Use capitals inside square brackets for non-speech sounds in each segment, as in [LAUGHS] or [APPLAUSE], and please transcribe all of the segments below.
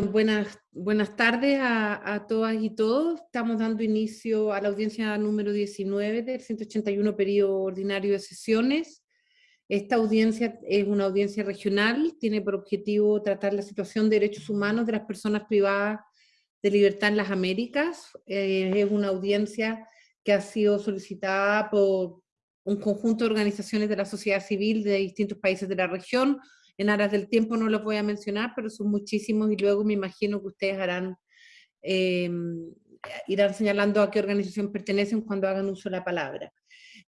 Buenas, buenas tardes a, todas y todos. Estamos dando inicio a la audiencia número 19 del 181 periodo ordinario de sesiones. Esta audiencia es una audiencia regional, tiene por objetivo tratar la situación de derechos humanos de las personas privadas de libertad en las Américas. Eh, es una audiencia que ha sido solicitada por un conjunto de organizaciones de la sociedad civil de distintos países de la región, en aras del tiempo no los voy a mencionar, pero son muchísimos y luego me imagino que ustedes harán, em, irán señalando a qué organización pertenecen cuando hagan uso de la palabra.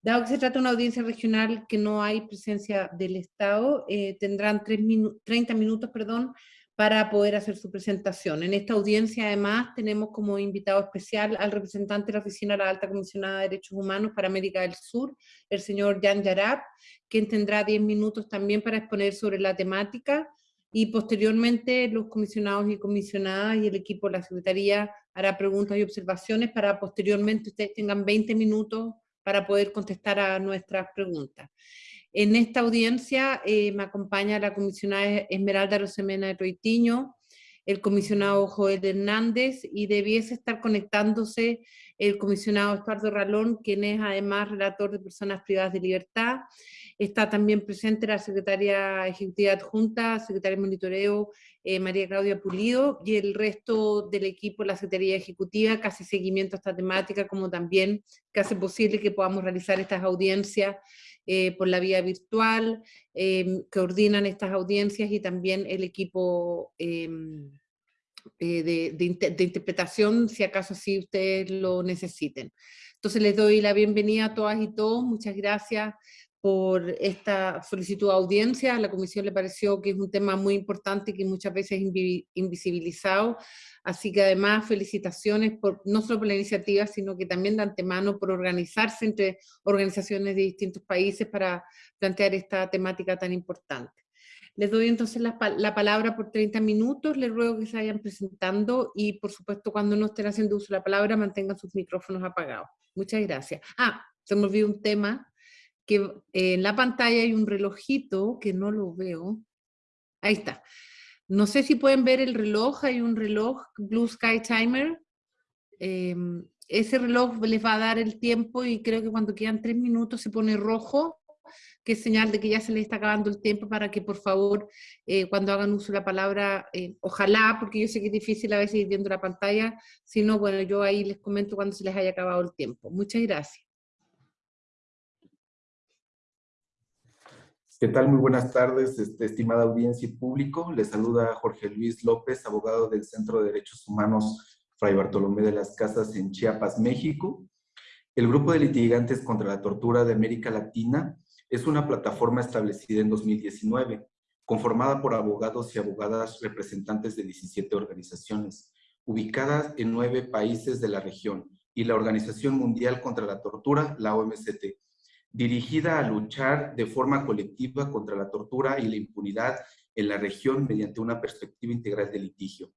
Dado que se trata de una audiencia regional que no hay presencia del Estado, eh, tendrán 30 minutos perdón, para poder hacer su presentación. En esta audiencia, además, tenemos como invitado especial al representante de la Oficina de la Alta Comisionada de Derechos Humanos para América del Sur, el señor Jan Yarab, quien tendrá 10 minutos también para exponer sobre la temática, y posteriormente los comisionados y comisionadas y el equipo de la Secretaría hará preguntas y observaciones para posteriormente ustedes tengan 20 minutos para poder contestar a nuestras preguntas. En esta audiencia eh, me acompaña la comisionada Esmeralda Rosemena Roitiño, el comisionado Joel Hernández y debiese estar conectándose el comisionado Estuardo Ralón, quien es además relator de personas privadas de libertad. Está también presente la secretaria ejecutiva adjunta, secretaria de monitoreo eh, María Claudia Pulido y el resto del equipo, la secretaría ejecutiva, que hace seguimiento a esta temática, como también que hace posible que podamos realizar estas audiencias eh, por la vía virtual, em, que ordenan estas audiencias y también el equipo em, eh, de, interpretación, si acaso así ustedes lo necesiten. Entonces les doy la bienvenida a todas y todos, muchas gracias por esta solicitud de audiencia. A la comisión le pareció que es un tema muy importante y que muchas veces es invisibilizado. Así que además felicitaciones por, no solo por la iniciativa, sino que también de antemano por organizarse entre organizaciones de distintos países para plantear esta temática tan importante. Les doy entonces la, la, palabra por 30 minutos, les ruego que se vayan presentando y por supuesto cuando no estén haciendo uso de la palabra mantengan sus micrófonos apagados. Muchas gracias. Ah, se me olvidó un tema, que en la pantalla hay un relojito que no lo veo. Ahí está. No sé si pueden ver el reloj, hay un reloj Blue Sky Timer. Em, ese reloj les va a dar el tiempo y creo que cuando quedan tres minutos se pone rojo, que es señal de que ya se les está acabando el tiempo para que por favor eh, cuando hagan uso de la palabra, eh, ojalá, porque yo sé que es difícil a veces ir viendo la pantalla, si no, bueno, yo ahí les comento cuando se les haya acabado el tiempo. Muchas gracias. ¿Qué tal? Muy buenas tardes, este, estimada audiencia y público. Les saluda Jorge Luis López, abogado del Centro de Derechos Humanos Fray Bartolomé de las Casas en Chiapas, México. El Grupo de Litigantes contra la Tortura de América Latina es una plataforma establecida en 2019, conformada por abogados y abogadas representantes de 17 organizaciones, ubicadas en nueve países de la región, y la Organización Mundial contra la Tortura, la OMCT, dirigida a luchar de forma colectiva contra la tortura y la impunidad en la región mediante una perspectiva integral de litigio.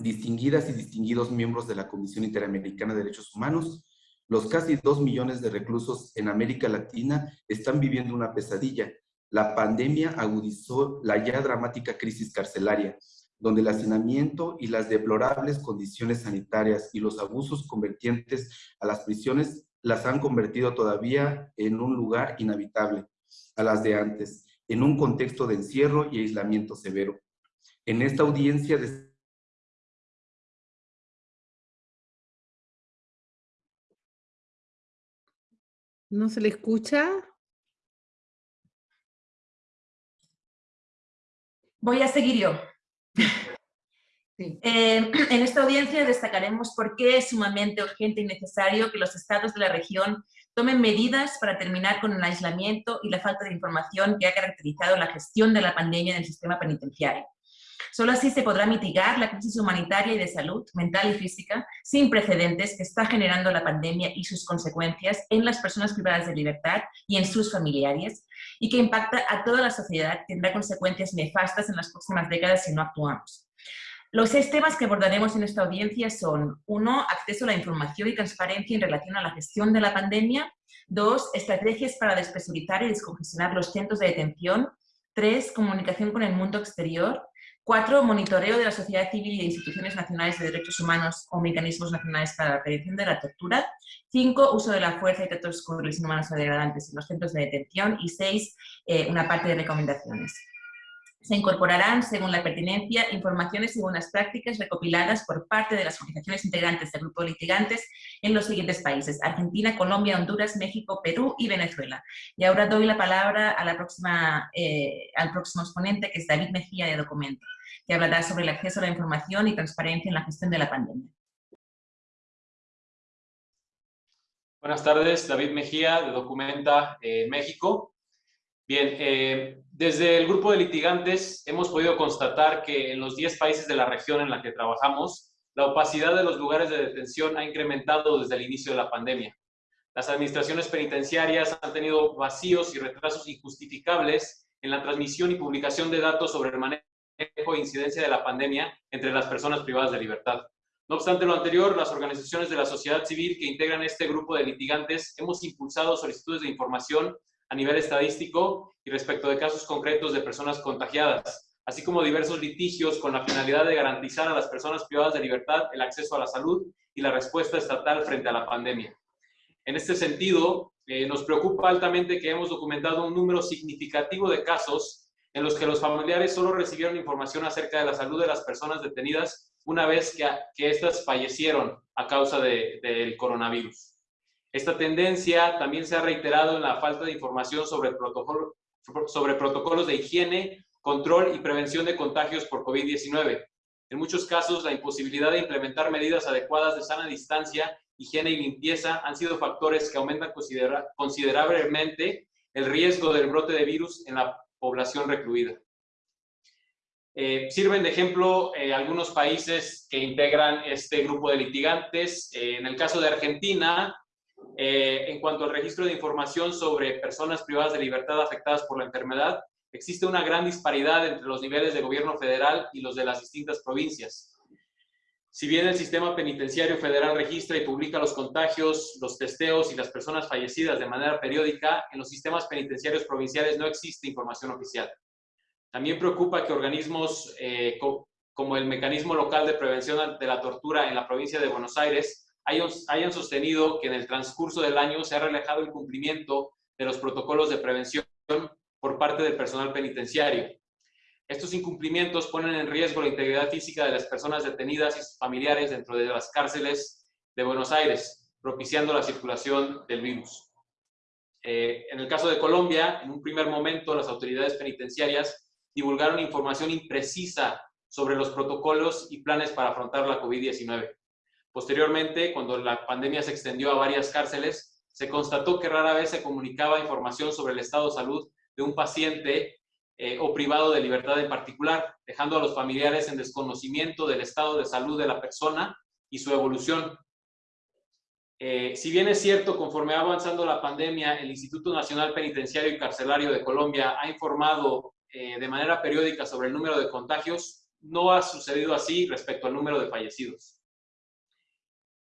Distinguidas y distinguidos miembros de la Comisión Interamericana de Derechos Humanos, los casi dos millones de reclusos en América Latina están viviendo una pesadilla. La pandemia agudizó la ya dramática crisis carcelaria, donde el hacinamiento y las deplorables condiciones sanitarias y los abusos convertientes a las prisiones las han convertido todavía en un lugar inhabitable a las de antes, en un contexto de encierro y aislamiento severo. En esta audiencia de ¿No se le escucha? Voy a seguir yo. Eh, [CLEARS THROAT] en esta audiencia destacaremos por qué es sumamente urgente y necesario que los estados de la región tomen medidas para terminar con el aislamiento y la falta de información que ha caracterizado la gestión de la pandemia en el sistema penitenciario. Solo así se podrá mitigar la crisis humanitaria y de salud mental y física sin precedentes que está generando la pandemia y sus consecuencias en las personas privadas de libertad y en sus familiares y que impacta a toda la sociedad tendrá consecuencias nefastas en las próximas décadas si no actuamos. Los seis temas que abordaremos en esta audiencia son, uno, acceso a la información y transparencia en relación a la gestión de la pandemia, dos, estrategias para despresurizar y descongestionar los centros de detención, tres, comunicación con el mundo exterior, Cuatro, monitoreo de la sociedad civil y de instituciones nacionales de derechos humanos o mecanismos nacionales para la prevención de la tortura. Cinco, uso de la fuerza y tratos crueles inhumanos o degradantes en los centros de detención. Y seis, eh, una parte de recomendaciones. Se incorporarán, según la pertinencia, informaciones y buenas prácticas recopiladas por parte de las organizaciones integrantes del grupo litigantes en los siguientes países, Argentina, Colombia, Honduras, México, Perú y Venezuela. Y ahora doy la palabra eh, al próximo exponente, que es David Mejía de Documento, que hablará sobre el acceso a la información y transparencia en la gestión de la pandemia. Buenas tardes, David Mejía de Documenta eh, México. Bien, eh, desde el grupo de litigantes hemos podido constatar que en los 10 países de la región en la que trabajamos, la opacidad de los lugares de detención ha incrementado desde el inicio de la pandemia. Las administraciones penitenciarias han tenido vacíos y retrasos injustificables en la transmisión y publicación de datos sobre el manejo e incidencia de la pandemia entre las personas privadas de libertad. No obstante lo anterior, las organizaciones de la sociedad civil que integran este grupo de litigantes hemos impulsado solicitudes de información a nivel estadístico y respecto de casos concretos de personas contagiadas, así como diversos litigios con la finalidad de garantizar a las personas privadas de libertad el acceso a la salud y la respuesta estatal frente a la pandemia. En este sentido, eh, nos preocupa altamente que hemos documentado un número significativo de casos en los que los familiares solo recibieron información acerca de la salud de las personas detenidas una vez que, que éstas fallecieron a causa del coronavirus. Esta tendencia también se ha reiterado en la falta de información sobre, protocolo, sobre protocolos de higiene, control y prevención de contagios por COVID-19. En muchos casos, la imposibilidad de implementar medidas adecuadas de sana distancia, higiene y limpieza han sido factores que aumentan considerablemente el riesgo del brote de virus en la población recluida. Eh, sirven de ejemplo eh, algunos países que integran este grupo de litigantes. Eh, en el caso de Argentina, eh, en cuanto al registro de información sobre personas privadas de libertad afectadas por la enfermedad, existe una gran disparidad entre los niveles de gobierno federal y los de las distintas provincias. Si bien el sistema penitenciario federal registra y publica los contagios, los testeos y las personas fallecidas de manera periódica, en los sistemas penitenciarios provinciales no existe información oficial. También preocupa que organismos eh, como el Mecanismo Local de Prevención de la Tortura en la provincia de Buenos Aires hayan sostenido que en el transcurso del año se ha relajado el cumplimiento de los protocolos de prevención por parte del personal penitenciario. Estos incumplimientos ponen en riesgo la integridad física de las personas detenidas y sus familiares dentro de las cárceles de Buenos Aires, propiciando la circulación del virus. Eh, en el caso de Colombia, en un primer momento las autoridades penitenciarias divulgaron información imprecisa sobre los protocolos y planes para afrontar la COVID-19. Posteriormente, cuando la pandemia se extendió a varias cárceles, se constató que rara vez se comunicaba información sobre el estado de salud de un paciente eh, o privado de libertad en particular, dejando a los familiares en desconocimiento del estado de salud de la persona y su evolución. Eh, si bien es cierto, conforme va avanzando la pandemia, el Instituto Nacional Penitenciario y Carcelario de Colombia ha informado eh, de manera periódica sobre el número de contagios, no ha sucedido así respecto al número de fallecidos.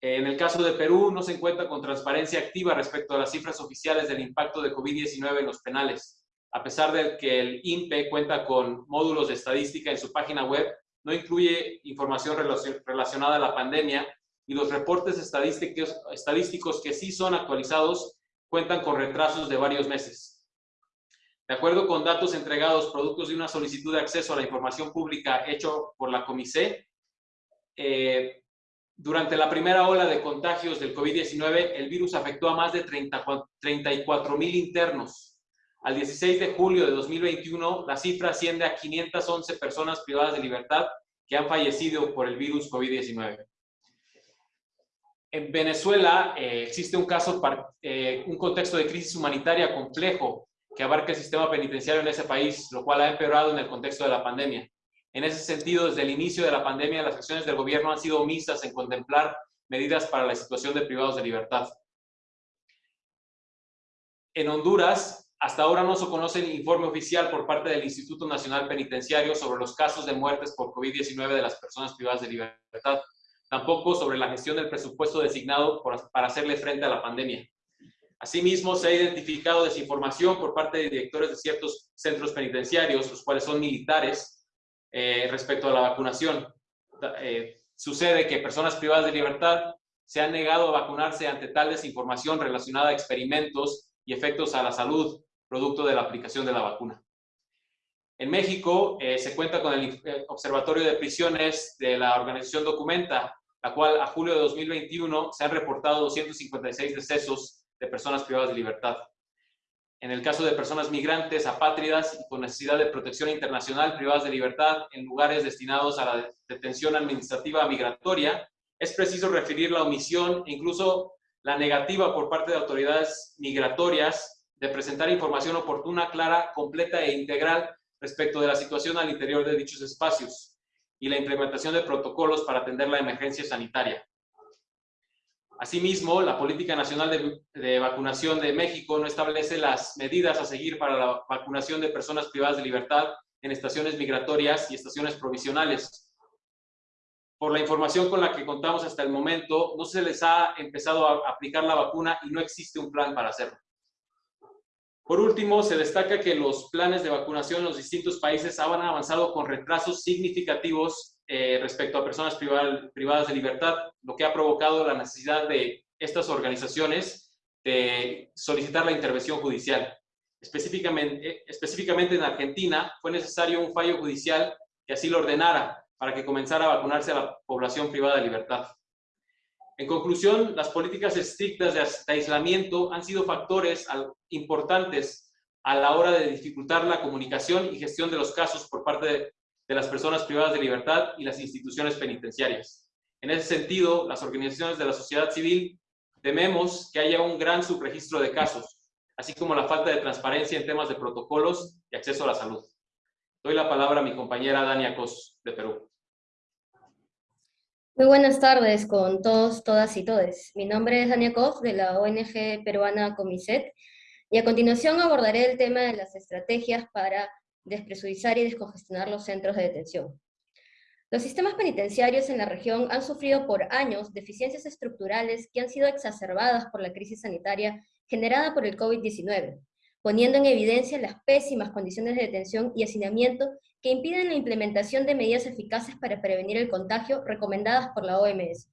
En el caso de Perú, no se encuentra con transparencia activa respecto a las cifras oficiales del impacto de COVID-19 en los penales. A pesar de que el INPE cuenta con módulos de estadística en su página web, no incluye información relacionada a la pandemia y los reportes estadísticos, estadísticos que sí son actualizados cuentan con retrasos de varios meses. De acuerdo con datos entregados productos de una solicitud de acceso a la información pública hecho por la Comité, eh, durante la primera ola de contagios del COVID-19, el virus afectó a más de 34 mil internos. Al 16 de julio de 2021, la cifra asciende a 511 personas privadas de libertad que han fallecido por el virus COVID-19. En Venezuela eh, existe un caso, eh, un contexto de crisis humanitaria complejo que abarca el sistema penitenciario en ese país, lo cual ha empeorado en el contexto de la pandemia. En ese sentido, desde el inicio de la pandemia, las acciones del gobierno han sido omisas en contemplar medidas para la situación de privados de libertad. En Honduras, hasta ahora no se conoce el informe oficial por parte del Instituto Nacional Penitenciario sobre los casos de muertes por COVID-19 de las personas privadas de libertad, tampoco sobre la gestión del presupuesto designado para hacerle frente a la pandemia. Asimismo, se ha identificado desinformación por parte de directores de ciertos centros penitenciarios, los cuales son militares, eh, respecto a la vacunación. Eh, sucede que personas privadas de libertad se han negado a vacunarse ante tal desinformación relacionada a experimentos y efectos a la salud producto de la aplicación de la vacuna. En México eh, se cuenta con el Observatorio de Prisiones de la organización Documenta, la cual a julio de 2021 se han reportado 256 decesos de personas privadas de libertad. En el caso de personas migrantes, apátridas y con necesidad de protección internacional privadas de libertad en lugares destinados a la detención administrativa migratoria, es preciso referir la omisión e incluso la negativa por parte de autoridades migratorias de presentar información oportuna, clara, completa e integral respecto de la situación al interior de dichos espacios y la implementación de protocolos para atender la emergencia sanitaria. Asimismo, la Política Nacional de, Vacunación de México no establece las medidas a seguir para la vacunación de personas privadas de libertad en estaciones migratorias y estaciones provisionales. Por la información con la que contamos hasta el momento, no se les ha empezado a aplicar la vacuna y no existe un plan para hacerlo. Por último, se destaca que los planes de vacunación en los distintos países han avanzado con retrasos significativos eh, respecto a personas privadas de libertad, lo que ha provocado la necesidad de estas organizaciones de solicitar la intervención judicial. Específicamente, específicamente en Argentina fue necesario un fallo judicial que así lo ordenara para que comenzara a vacunarse a la población privada de libertad. En conclusión, las políticas estrictas de aislamiento han sido factores importantes a la hora de dificultar la comunicación y gestión de los casos por parte de, las personas privadas de libertad y las instituciones penitenciarias. En ese sentido, las organizaciones de la sociedad civil tememos que haya un gran subregistro de casos, así como la falta de transparencia en temas de protocolos y acceso a la salud. Doy la palabra a mi compañera Dania Cos, de Perú. Muy buenas tardes con todos, todas y todes. Mi nombre es Dania Koch de la ONG peruana Comiset y a continuación abordaré el tema de las estrategias para despresurizar y descongestionar los centros de detención. Los sistemas penitenciarios en la región han sufrido por años deficiencias estructurales que han sido exacerbadas por la crisis sanitaria generada por el COVID-19, poniendo en evidencia las pésimas condiciones de detención y hacinamiento que impiden la implementación de medidas eficaces para prevenir el contagio recomendadas por la OMS.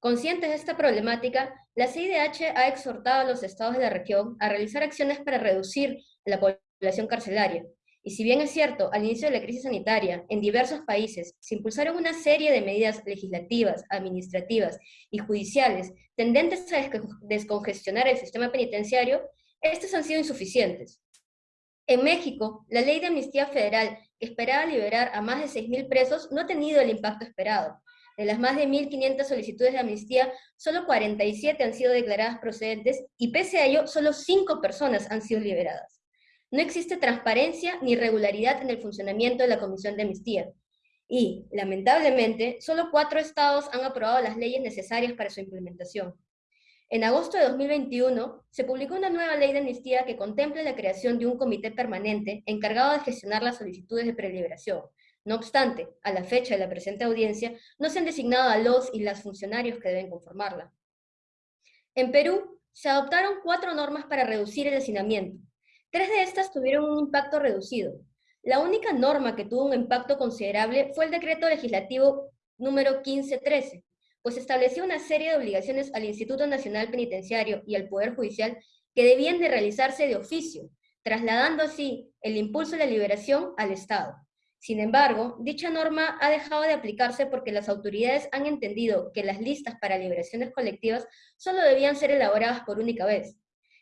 Conscientes de esta problemática, la CIDH ha exhortado a los estados de la región a realizar acciones para reducir la población carcelaria. Y si bien es cierto, al inicio de la crisis sanitaria, en diversos países se impulsaron una serie de medidas legislativas, administrativas y judiciales tendentes a descongestionar el sistema penitenciario, estas han sido insuficientes. En México, la ley de amnistía federal esperaba liberar a más de 6.000 presos, no ha tenido el impacto esperado. De las más de 1.500 solicitudes de amnistía, solo 47 han sido declaradas procedentes y pese a ello, solo 5 personas han sido liberadas. No existe transparencia ni regularidad en el funcionamiento de la Comisión de Amnistía. Y, lamentablemente, solo cuatro estados han aprobado las leyes necesarias para su implementación. En agosto de 2021, se publicó una nueva ley de amnistía que contempla la creación de un comité permanente encargado de gestionar las solicitudes de preliberación. No obstante, a la fecha de la presente audiencia, no se han designado a los y las funcionarios que deben conformarla. En Perú, se adoptaron cuatro normas para reducir el hacinamiento. Tres de estas tuvieron un impacto reducido. La única norma que tuvo un impacto considerable fue el decreto legislativo número 1513, pues estableció una serie de obligaciones al Instituto Nacional Penitenciario y al Poder Judicial que debían de realizarse de oficio, trasladando así el impulso de la liberación al Estado. Sin embargo, dicha norma ha dejado de aplicarse porque las autoridades han entendido que las listas para liberaciones colectivas solo debían ser elaboradas por única vez.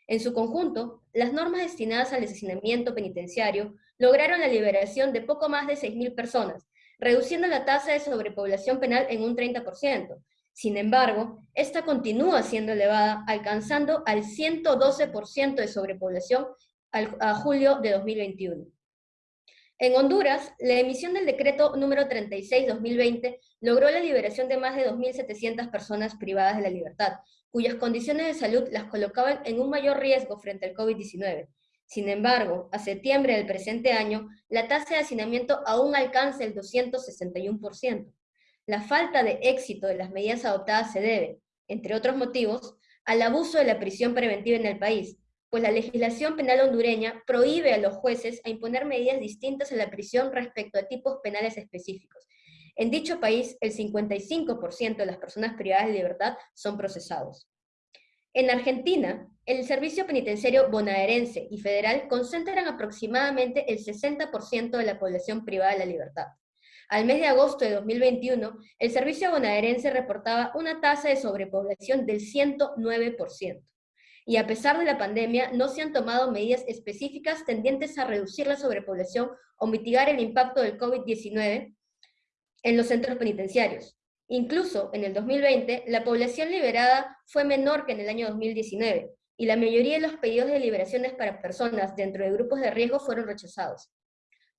En su conjunto, las normas destinadas al asesinamiento penitenciario lograron la liberación de poco más de 6.000 personas, reduciendo la tasa de sobrepoblación penal en un 30%, sin embargo, esta continúa siendo elevada, alcanzando al 112% de sobrepoblación a julio de 2021. En Honduras, la emisión del decreto número 36-2020 logró la liberación de más de 2.700 personas privadas de la libertad, cuyas condiciones de salud las colocaban en un mayor riesgo frente al COVID-19. Sin embargo, a septiembre del presente año, la tasa de hacinamiento aún alcanza el 261%. La falta de éxito de las medidas adoptadas se debe, entre otros motivos, al abuso de la prisión preventiva en el país, pues la legislación penal hondureña prohíbe a los jueces a imponer medidas distintas en la prisión respecto a tipos penales específicos. En dicho país, el 55% de las personas privadas de libertad son procesados. En Argentina, el servicio penitenciario bonaerense y federal concentran aproximadamente el 60% de la población privada de la libertad. Al mes de agosto de 2021, el servicio bonaerense reportaba una tasa de sobrepoblación del 109%. Y a pesar de la pandemia, no se han tomado medidas específicas tendientes a reducir la sobrepoblación o mitigar el impacto del COVID-19 en los centros penitenciarios. Incluso en el 2020, la población liberada fue menor que en el año 2019, y la mayoría de los pedidos de liberaciones para personas dentro de grupos de riesgo fueron rechazados.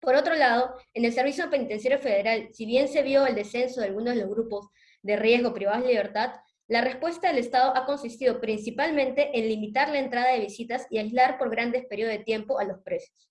Por otro lado, en el Servicio Penitenciario Federal, si bien se vio el descenso de algunos de los grupos de riesgo privados de libertad, la respuesta del Estado ha consistido principalmente en limitar la entrada de visitas y aislar por grandes periodos de tiempo a los presos.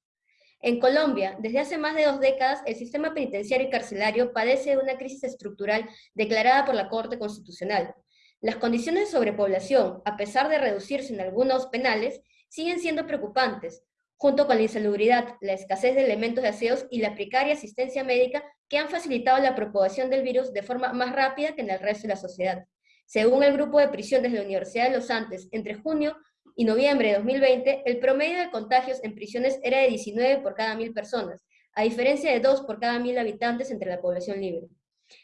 En Colombia, desde hace más de dos décadas, el sistema penitenciario y carcelario padece de una crisis estructural declarada por la Corte Constitucional. Las condiciones de sobrepoblación, a pesar de reducirse en algunos penales, siguen siendo preocupantes, junto con la insalubridad, la escasez de elementos de aseos y la precaria asistencia médica que han facilitado la propagación del virus de forma más rápida que en el resto de la sociedad. Según el grupo de prisiones de la Universidad de los Andes, entre junio y noviembre de 2020, el promedio de contagios en prisiones era de 19 por cada mil personas, a diferencia de 2 por cada mil habitantes entre la población libre.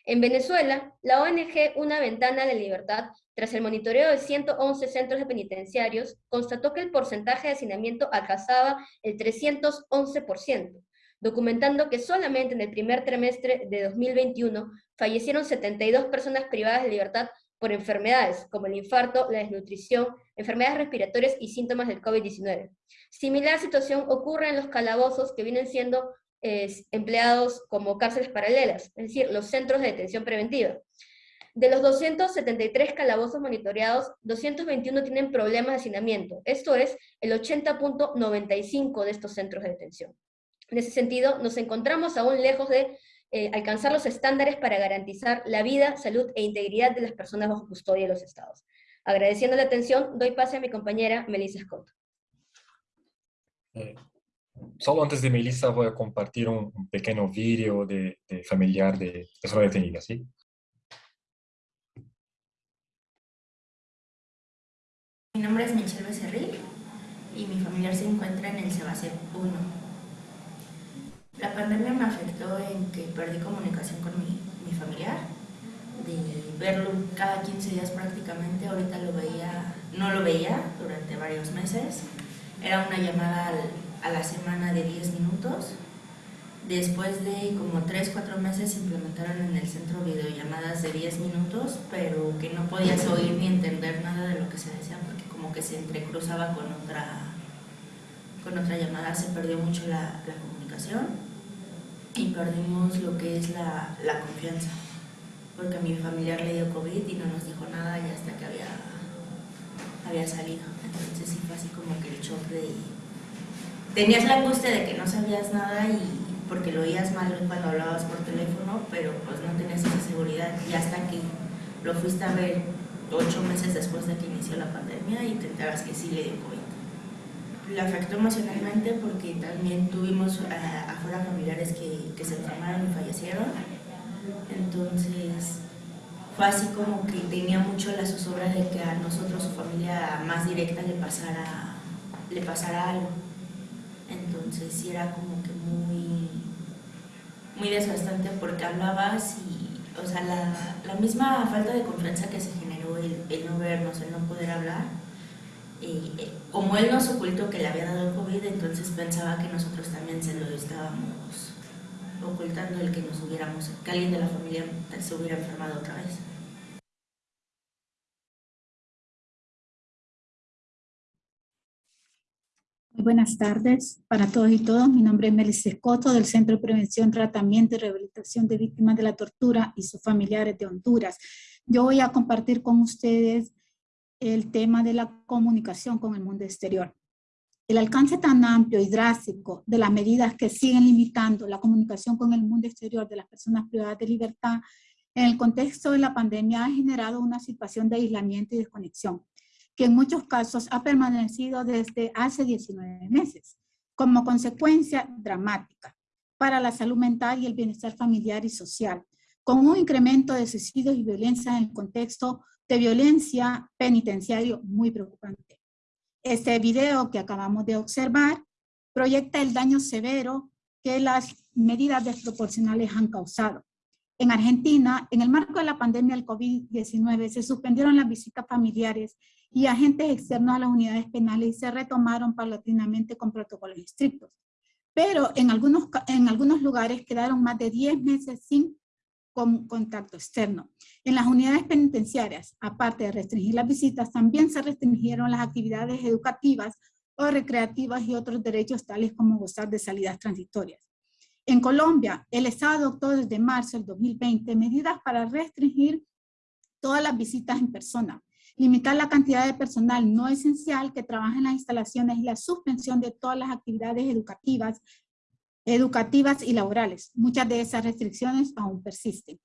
En Venezuela, la ONG Una Ventana de Libertad, tras el monitoreo de 111 centros de penitenciarios, constató que el porcentaje de hacinamiento alcanzaba el 311%, documentando que solamente en el primer trimestre de 2021 fallecieron 72 personas privadas de libertad por enfermedades como el infarto, la desnutrición, enfermedades respiratorias y síntomas del COVID-19. Similar situación ocurre en los calabozos que vienen siendo empleados como cárceles paralelas, es decir, los centros de detención preventiva. De los 273 calabozos monitoreados, 221 tienen problemas de hacinamiento, esto es el 80.95 de estos centros de detención. En ese sentido, nos encontramos aún lejos de eh, alcanzar los estándares para garantizar la vida, salud e integridad de las personas bajo custodia de los estados. Agradeciendo la atención, doy pase a mi compañera Melissa Scott. Eh, solo antes de Melissa voy a compartir un, pequeño vídeo de, familiar de persona detenida, ¿sí? Mi nombre es Michelle Becerril y mi familiar se encuentra en el Sebasep 1. La pandemia me afectó en que perdí comunicación con mi, mi familiar, de verlo cada 15 días prácticamente, ahorita lo veía, no lo veía durante varios meses, era una llamada a la semana de 10 minutos, después de como 3, 4 meses implementaron en el centro videollamadas de 10 minutos, pero que no podías oír ni entender nada de lo que se decía porque como que se entrecruzaba con otra, con otra llamada, se perdió mucho la, la comunicación y perdimos lo que es la, la, confianza, porque a mi familiar le dio COVID y no nos dijo nada y hasta que había, había salido. Entonces sí fue así como que el shock de... Tenías la angustia de que no sabías nada y porque lo oías mal cuando hablabas por teléfono, pero pues no tenías esa seguridad. Y hasta que lo fuiste a ver ocho meses después de que inició la pandemia y te enteras que sí le dio COVID le afectó emocionalmente porque también tuvimos eh, afuera familiares que, que, se enfermaron y fallecieron. Entonces fue así como que tenía mucho la zozobra de que a nosotros, su familia más directa, le pasara, le pasara algo. Entonces sí era como que muy, muy desgastante porque hablabas y, o sea, la, la misma falta de confianza que se generó, el no vernos, el no poder hablar, eh, como él nos ocultó que le había dado COVID, entonces pensaba que nosotros también se lo estábamos ocultando el que nos hubiéramos, que alguien de la familia se hubiera enfermado otra vez. buenas tardes para todos y todas. Mi nombre es Melissa Escoto del Centro de Prevención, Tratamiento y Rehabilitación de Víctimas de la Tortura y sus familiares de Honduras. Yo voy a compartir con ustedes el tema de la comunicación con el mundo exterior. El alcance tan amplio y drástico de las medidas que siguen limitando la comunicación con el mundo exterior de las personas privadas de libertad en el contexto de la pandemia ha generado una situación de aislamiento y desconexión que en muchos casos ha permanecido desde hace 19 meses, como consecuencia dramática para la salud mental y el bienestar familiar y social, con un incremento de suicidios y violencia en el contexto de violencia penitenciario muy preocupante. Este video que acabamos de observar proyecta el daño severo que las medidas desproporcionales han causado. En Argentina, en el marco de la pandemia del COVID-19, se suspendieron las visitas familiares y agentes externos a las unidades penales y se retomaron paulatinamente con protocolos estrictos. Pero en algunos, en algunos lugares quedaron más de 10 meses sin contacto externo. En las unidades penitenciarias, aparte de restringir las visitas, también se restringieron las actividades educativas o recreativas y otros derechos tales como gozar de salidas transitorias. En Colombia, el Estado adoptó desde marzo del 2020 medidas para restringir todas las visitas en persona, limitar la cantidad de personal no esencial que trabaja en las instalaciones y la suspensión de todas las actividades educativas, educativas y laborales. Muchas de esas restricciones aún persisten.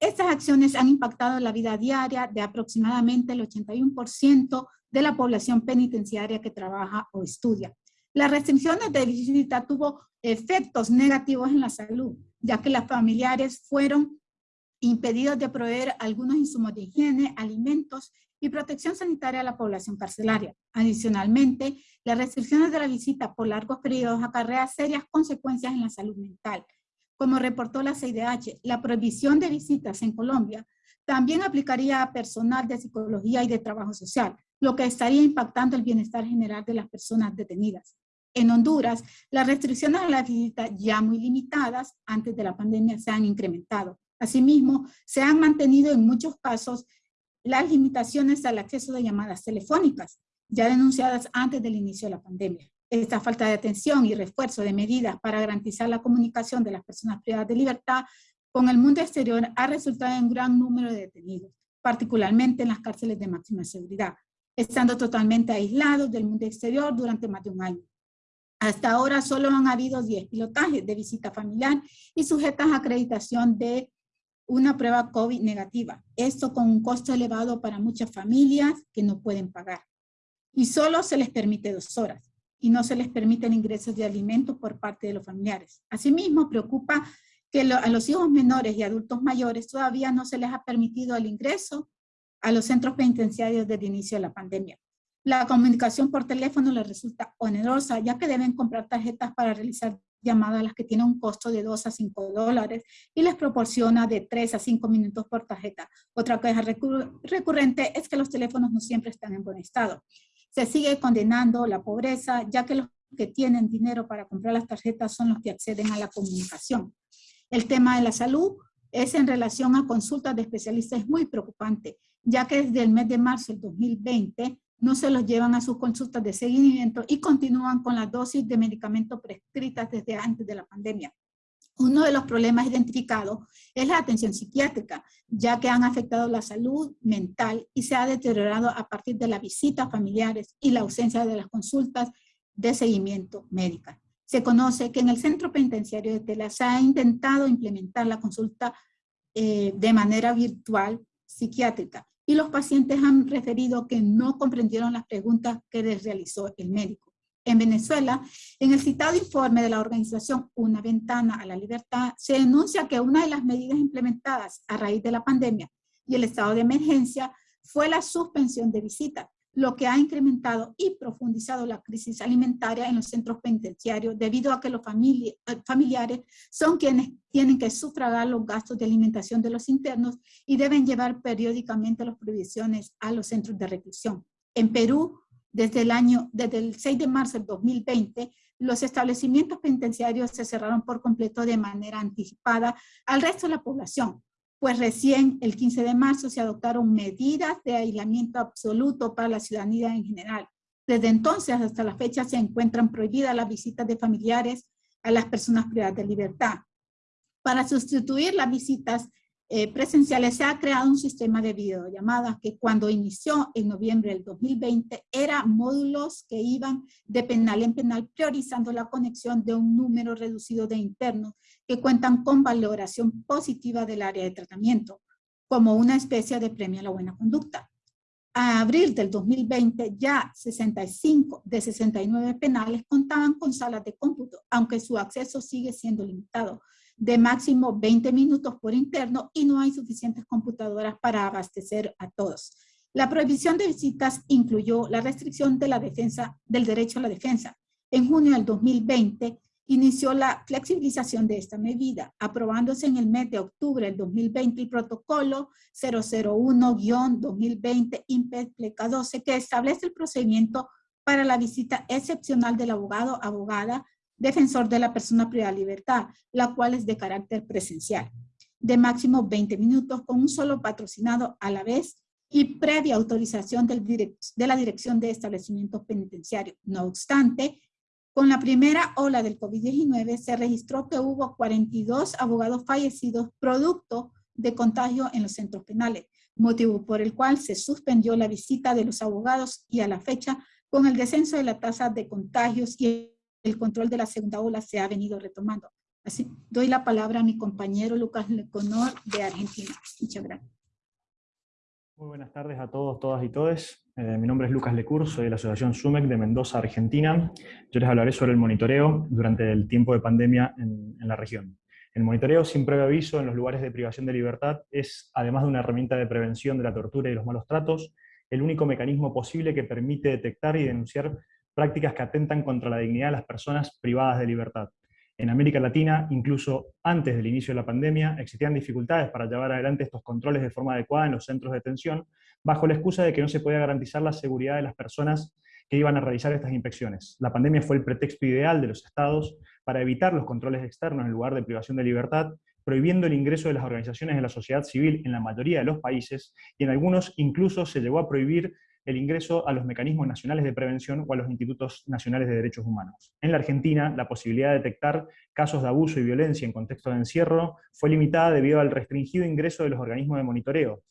Estas acciones han impactado la vida diaria de aproximadamente el 81% de la población penitenciaria que trabaja o estudia. Las restricciones de visita tuvo efectos negativos en la salud, ya que las familiares fueron impedidos de proveer algunos insumos de higiene, alimentos y protección sanitaria a la población carcelaria. Adicionalmente, las restricciones de la visita por largos periodos acarrea serias consecuencias en la salud mental. Como reportó la CIDH, la prohibición de visitas en Colombia también aplicaría a personal de psicología y de trabajo social, lo que estaría impactando el bienestar general de las personas detenidas. En Honduras, las restricciones a la visita ya muy limitadas antes de la pandemia se han incrementado. Asimismo, se han mantenido en muchos casos las limitaciones al acceso de llamadas telefónicas, ya denunciadas antes del inicio de la pandemia. Esta falta de atención y refuerzo de medidas para garantizar la comunicación de las personas privadas de libertad con el mundo exterior ha resultado en un gran número de detenidos, particularmente en las cárceles de máxima seguridad, estando totalmente aislados del mundo exterior durante más de un año. Hasta ahora solo han habido 10 pilotajes de visita familiar y sujetas a acreditación de una prueba COVID negativa. Esto con un costo elevado para muchas familias que no pueden pagar. Y solo se les permite dos horas y no se les permiten ingresos de alimentos por parte de los familiares. Asimismo, preocupa que a los hijos menores y adultos mayores todavía no se les ha permitido el ingreso a los centros penitenciarios desde el inicio de la pandemia. La comunicación por teléfono les resulta onerosa, ya que deben comprar tarjetas para realizar llamadas las que tienen un costo de 2 a 5 dólares y les proporciona de 3 a 5 minutos por tarjeta. Otra queja recurrente es que los teléfonos no siempre están en buen estado. Se sigue condenando la pobreza, ya que los que tienen dinero para comprar las tarjetas son los que acceden a la comunicación. El tema de la salud es en relación a consultas de especialistas es muy preocupante, ya que desde el mes de marzo del 2020 no se los llevan a sus consultas de seguimiento y continúan con las dosis de medicamentos prescritas desde antes de la pandemia. Uno de los problemas identificados es la atención psiquiátrica, ya que han afectado la salud mental y se ha deteriorado a partir de las visitas familiares y la ausencia de las consultas de seguimiento médica. Se conoce que en el centro penitenciario de Tela se ha intentado implementar la consulta eh, de manera virtual psiquiátrica, y los pacientes han referido que no comprendieron las preguntas que les realizó el médico. En Venezuela, en el citado informe de la organización Una Ventana a la Libertad, se denuncia que una de las medidas implementadas a raíz de la pandemia y el estado de emergencia fue la suspensión de visitas, lo que ha incrementado y profundizado la crisis alimentaria en los centros penitenciarios debido a que los eh, familiares son quienes tienen que sufragar los gastos de alimentación de los internos y deben llevar periódicamente las provisiones a los centros de reclusión. En Perú, desde el año, desde el 6 de marzo del 2020, los establecimientos penitenciarios se cerraron por completo de manera anticipada al resto de la población, pues recién el 15 de marzo se adoptaron medidas de aislamiento absoluto para la ciudadanía en general. Desde entonces hasta la fecha se encuentran prohibidas las visitas de familiares a las personas privadas de libertad. Para sustituir las visitas eh, presenciales se ha creado un sistema de videollamadas que cuando inició en noviembre del 2020 era módulos que iban de penal en penal priorizando la conexión de un número reducido de internos que cuentan con valoración positiva del área de tratamiento como una especie de premio a la buena conducta. a abril del 2020 ya 65 de 69 penales contaban con salas de cómputo, aunque su acceso sigue siendo limitado, de máximo 20 minutos por interno y no hay suficientes computadoras para abastecer a todos. La prohibición de visitas incluyó la restricción de la defensa, del derecho a la defensa. En junio del 2020 inició la flexibilización de esta medida, aprobándose en el mes de octubre del 2020 el protocolo 001-2020 IMPEC 12 que establece el procedimiento para la visita excepcional del abogado, abogada, defensor de la persona privada de libertad, la cual es de carácter presencial, de máximo 20 minutos con un solo patrocinado a la vez y previa autorización de la Dirección de Establecimientos Penitenciarios. No obstante, con la primera ola del COVID-19 se registró que hubo 42 abogados fallecidos producto de contagio en los centros penales, motivo por el cual se suspendió la visita de los abogados y a la fecha, con el descenso de la tasa de contagios y el control de la segunda ola se ha venido retomando. Así, doy la palabra a mi compañero Lucas Leconor de Argentina. Muchas gracias. Muy buenas tardes a todos, todas y todes. Eh, mi nombre es Lucas Lecur, soy de la Asociación SUMEC de Mendoza, Argentina. Yo les hablaré sobre el monitoreo durante el tiempo de pandemia en, en la región. El monitoreo sin previo aviso en los lugares de privación de libertad es, además de una herramienta de prevención de la tortura y los malos tratos, el único mecanismo posible que permite detectar y denunciar prácticas que atentan contra la dignidad de las personas privadas de libertad. En América Latina, incluso antes del inicio de la pandemia, existían dificultades para llevar adelante estos controles de forma adecuada en los centros de detención, bajo la excusa de que no se podía garantizar la seguridad de las personas que iban a realizar estas inspecciones. La pandemia fue el pretexto ideal de los estados para evitar los controles externos en lugar de privación de libertad, prohibiendo el ingreso de las organizaciones de la sociedad civil en la mayoría de los países, y en algunos incluso se llegó a prohibir el ingreso a los mecanismos nacionales de prevención o a los institutos nacionales de derechos humanos. En la Argentina, la posibilidad de detectar casos de abuso y violencia en contexto de encierro fue limitada debido al restringido ingreso de los organismos de monitoreo,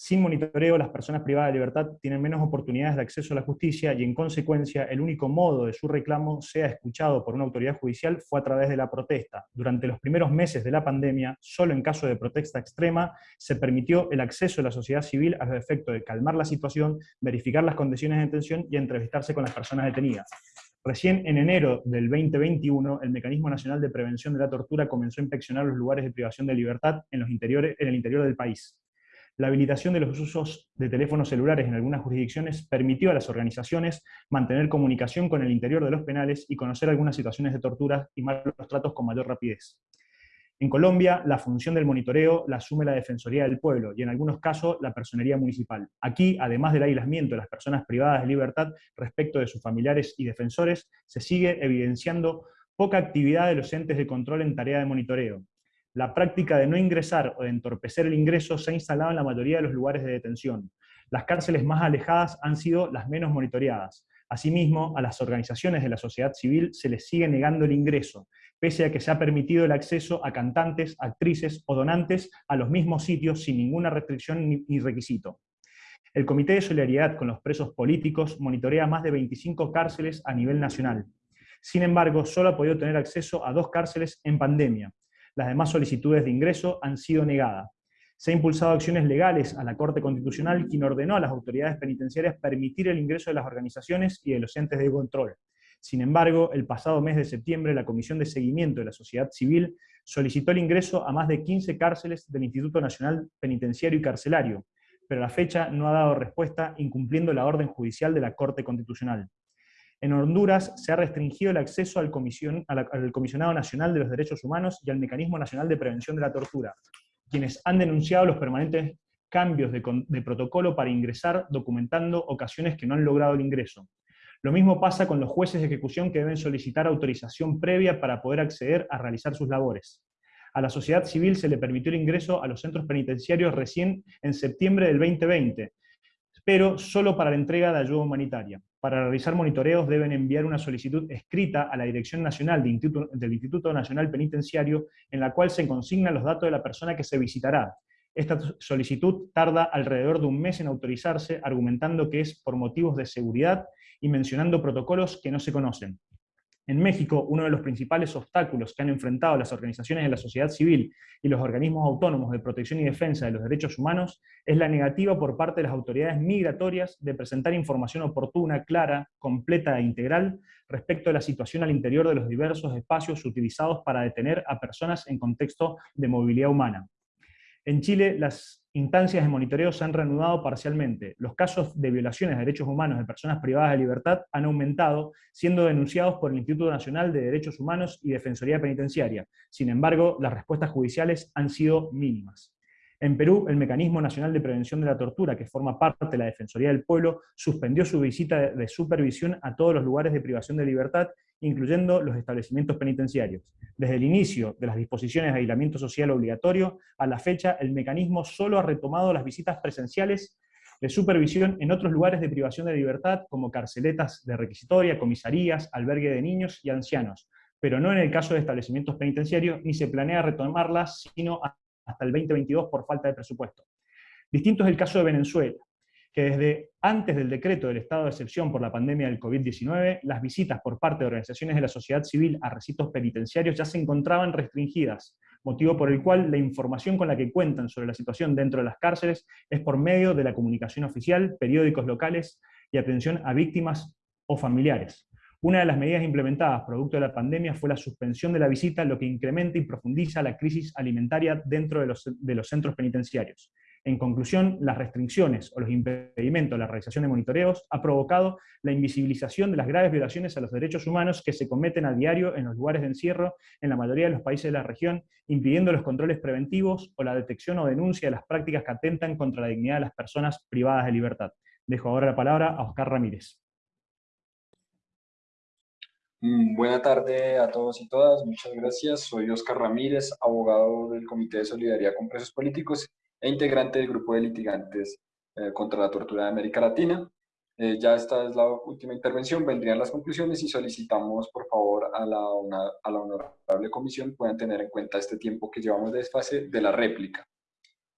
sin monitoreo, las personas privadas de libertad tienen menos oportunidades de acceso a la justicia y en consecuencia el único modo de su reclamo sea escuchado por una autoridad judicial fue a través de la protesta. Durante los primeros meses de la pandemia, solo en caso de protesta extrema, se permitió el acceso de la sociedad civil a los efectos de calmar la situación, verificar las condiciones de detención y entrevistarse con las personas detenidas. Recién en enero del 2021, el Mecanismo Nacional de Prevención de la Tortura comenzó a inspeccionar los lugares de privación de libertad en, los interiores, en el interior del país. La habilitación de los usos de teléfonos celulares en algunas jurisdicciones permitió a las organizaciones mantener comunicación con el interior de los penales y conocer algunas situaciones de tortura y malos tratos con mayor rapidez. En Colombia, la función del monitoreo la asume la Defensoría del Pueblo y en algunos casos la Personería Municipal. Aquí, además del aislamiento de las personas privadas de libertad respecto de sus familiares y defensores, se sigue evidenciando poca actividad de los entes de control en tarea de monitoreo, la práctica de no ingresar o de entorpecer el ingreso se ha instalado en la mayoría de los lugares de detención. Las cárceles más alejadas han sido las menos monitoreadas. Asimismo, a las organizaciones de la sociedad civil se les sigue negando el ingreso, pese a que se ha permitido el acceso a cantantes, actrices o donantes a los mismos sitios sin ninguna restricción ni requisito. El Comité de Solidaridad con los Presos Políticos monitorea más de 25 cárceles a nivel nacional. Sin embargo, solo ha podido tener acceso a dos cárceles en pandemia, las demás solicitudes de ingreso han sido negadas. Se han impulsado acciones legales a la Corte Constitucional, quien ordenó a las autoridades penitenciarias permitir el ingreso de las organizaciones y de los entes de control. Sin embargo, el pasado mes de septiembre, la Comisión de Seguimiento de la Sociedad Civil solicitó el ingreso a más de 15 cárceles del Instituto Nacional Penitenciario y Carcelario, pero la fecha no ha dado respuesta incumpliendo la orden judicial de la Corte Constitucional. En Honduras se ha restringido el acceso al, Comisionado Nacional de los Derechos Humanos y al Mecanismo Nacional de Prevención de la Tortura, quienes han denunciado los permanentes cambios de, de protocolo para ingresar documentando ocasiones que no han logrado el ingreso. Lo mismo pasa con los jueces de ejecución que deben solicitar autorización previa para poder acceder a realizar sus labores. A la sociedad civil se le permitió el ingreso a los centros penitenciarios recién en septiembre del 2020, pero solo para la entrega de ayuda humanitaria. Para realizar monitoreos deben enviar una solicitud escrita a la Dirección Nacional del Instituto Nacional Penitenciario en la cual se consignan los datos de la persona que se visitará. Esta solicitud tarda alrededor de un mes en autorizarse, argumentando que es por motivos de seguridad y mencionando protocolos que no se conocen. En México, uno de los principales obstáculos que han enfrentado las organizaciones de la sociedad civil y los organismos autónomos de protección y defensa de los derechos humanos es la negativa por parte de las autoridades migratorias de presentar información oportuna, clara, completa e integral respecto a la situación al interior de los diversos espacios utilizados para detener a personas en contexto de movilidad humana. En Chile, las instancias de monitoreo se han reanudado parcialmente. Los casos de violaciones de derechos humanos de personas privadas de libertad han aumentado, siendo denunciados por el Instituto Nacional de Derechos Humanos y Defensoría Penitenciaria. Sin embargo, las respuestas judiciales han sido mínimas. En Perú, el Mecanismo Nacional de Prevención de la Tortura, que forma parte de la Defensoría del Pueblo, suspendió su visita de supervisión a todos los lugares de privación de libertad incluyendo los establecimientos penitenciarios. Desde el inicio de las disposiciones de aislamiento social obligatorio, a la fecha el mecanismo solo ha retomado las visitas presenciales de supervisión en otros lugares de privación de libertad, como carceletas de requisitoria, comisarías, albergue de niños y ancianos, pero no en el caso de establecimientos penitenciarios, ni se planea retomarlas, sino hasta el 2022 por falta de presupuesto. Distinto es el caso de Venezuela, que desde antes del decreto del estado de excepción por la pandemia del COVID-19, las visitas por parte de organizaciones de la sociedad civil a recintos penitenciarios ya se encontraban restringidas, motivo por el cual la información con la que cuentan sobre la situación dentro de las cárceles es por medio de la comunicación oficial, periódicos locales y atención a víctimas o familiares. Una de las medidas implementadas producto de la pandemia fue la suspensión de la visita, lo que incrementa y profundiza la crisis alimentaria dentro de los, centros penitenciarios. En conclusión, las restricciones o los impedimentos a la realización de monitoreos ha provocado la invisibilización de las graves violaciones a los derechos humanos que se cometen a diario en los lugares de encierro en la mayoría de los países de la región, impidiendo los controles preventivos o la detección o denuncia de las prácticas que atentan contra la dignidad de las personas privadas de libertad. Dejo ahora la palabra a Oscar Ramírez. Mm, buena tarde a todos y todas, muchas gracias. Soy Oscar Ramírez, abogado del Comité de Solidaridad con Presos Políticos e integrante del grupo de litigantes eh, contra la tortura de América Latina. Eh, ya esta es la última intervención, vendrían las conclusiones y solicitamos por favor a la, honorable comisión puedan tener en cuenta este tiempo que llevamos de desfase de la réplica.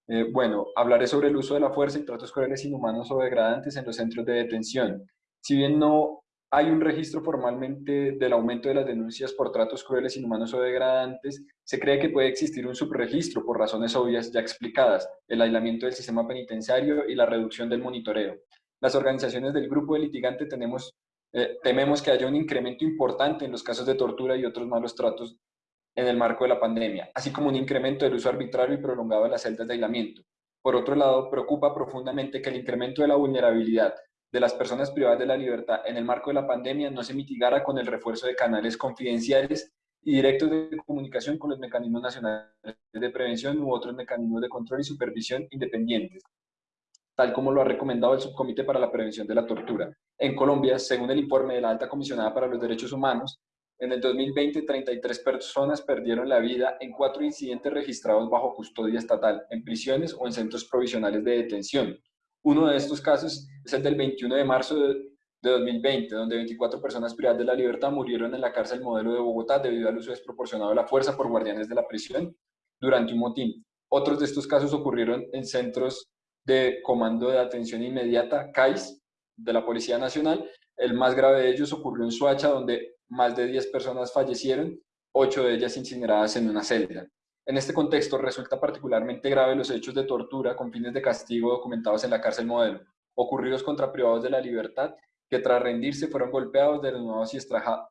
Eh, bueno, hablaré sobre el uso de la fuerza y tratos crueles, inhumanos o degradantes en los centros de detención. Si bien no hay un registro formalmente del aumento de las denuncias por tratos crueles, inhumanos o degradantes. Se cree que puede existir un subregistro por razones obvias ya explicadas, el aislamiento del sistema penitenciario y la reducción del monitoreo. Las organizaciones del grupo de litigante eh, tememos que haya un incremento importante en los casos de tortura y otros malos tratos en el marco de la pandemia, así como un incremento del uso arbitrario y prolongado de las celdas de aislamiento. Por otro lado, preocupa profundamente que el incremento de la vulnerabilidad de las personas privadas de la libertad en el marco de la pandemia no se mitigara con el refuerzo de canales confidenciales y directos de comunicación con los mecanismos nacionales de prevención u otros mecanismos de control y supervisión independientes, tal como lo ha recomendado el Subcomité para la Prevención de la Tortura. En Colombia, según el informe de la Alta Comisionada para los Derechos Humanos, en el 2020, 33 personas perdieron la vida en cuatro incidentes registrados bajo custodia estatal, en prisiones o en centros provisionales de detención, uno de estos casos es el del 21 de marzo de, 2020, donde 24 personas privadas de la libertad murieron en la cárcel modelo de Bogotá debido al uso desproporcionado de la fuerza por guardianes de la prisión durante un motín. Otros de estos casos ocurrieron en centros de Comando de Atención Inmediata, CAIS, de la Policía Nacional. El más grave de ellos ocurrió en Suacha, donde más de 10 personas fallecieron, ocho de ellas incineradas en una celda. En este contexto resulta particularmente grave los hechos de tortura con fines de castigo documentados en la cárcel modelo, ocurridos contra privados de la libertad que tras rendirse fueron golpeados, desnudados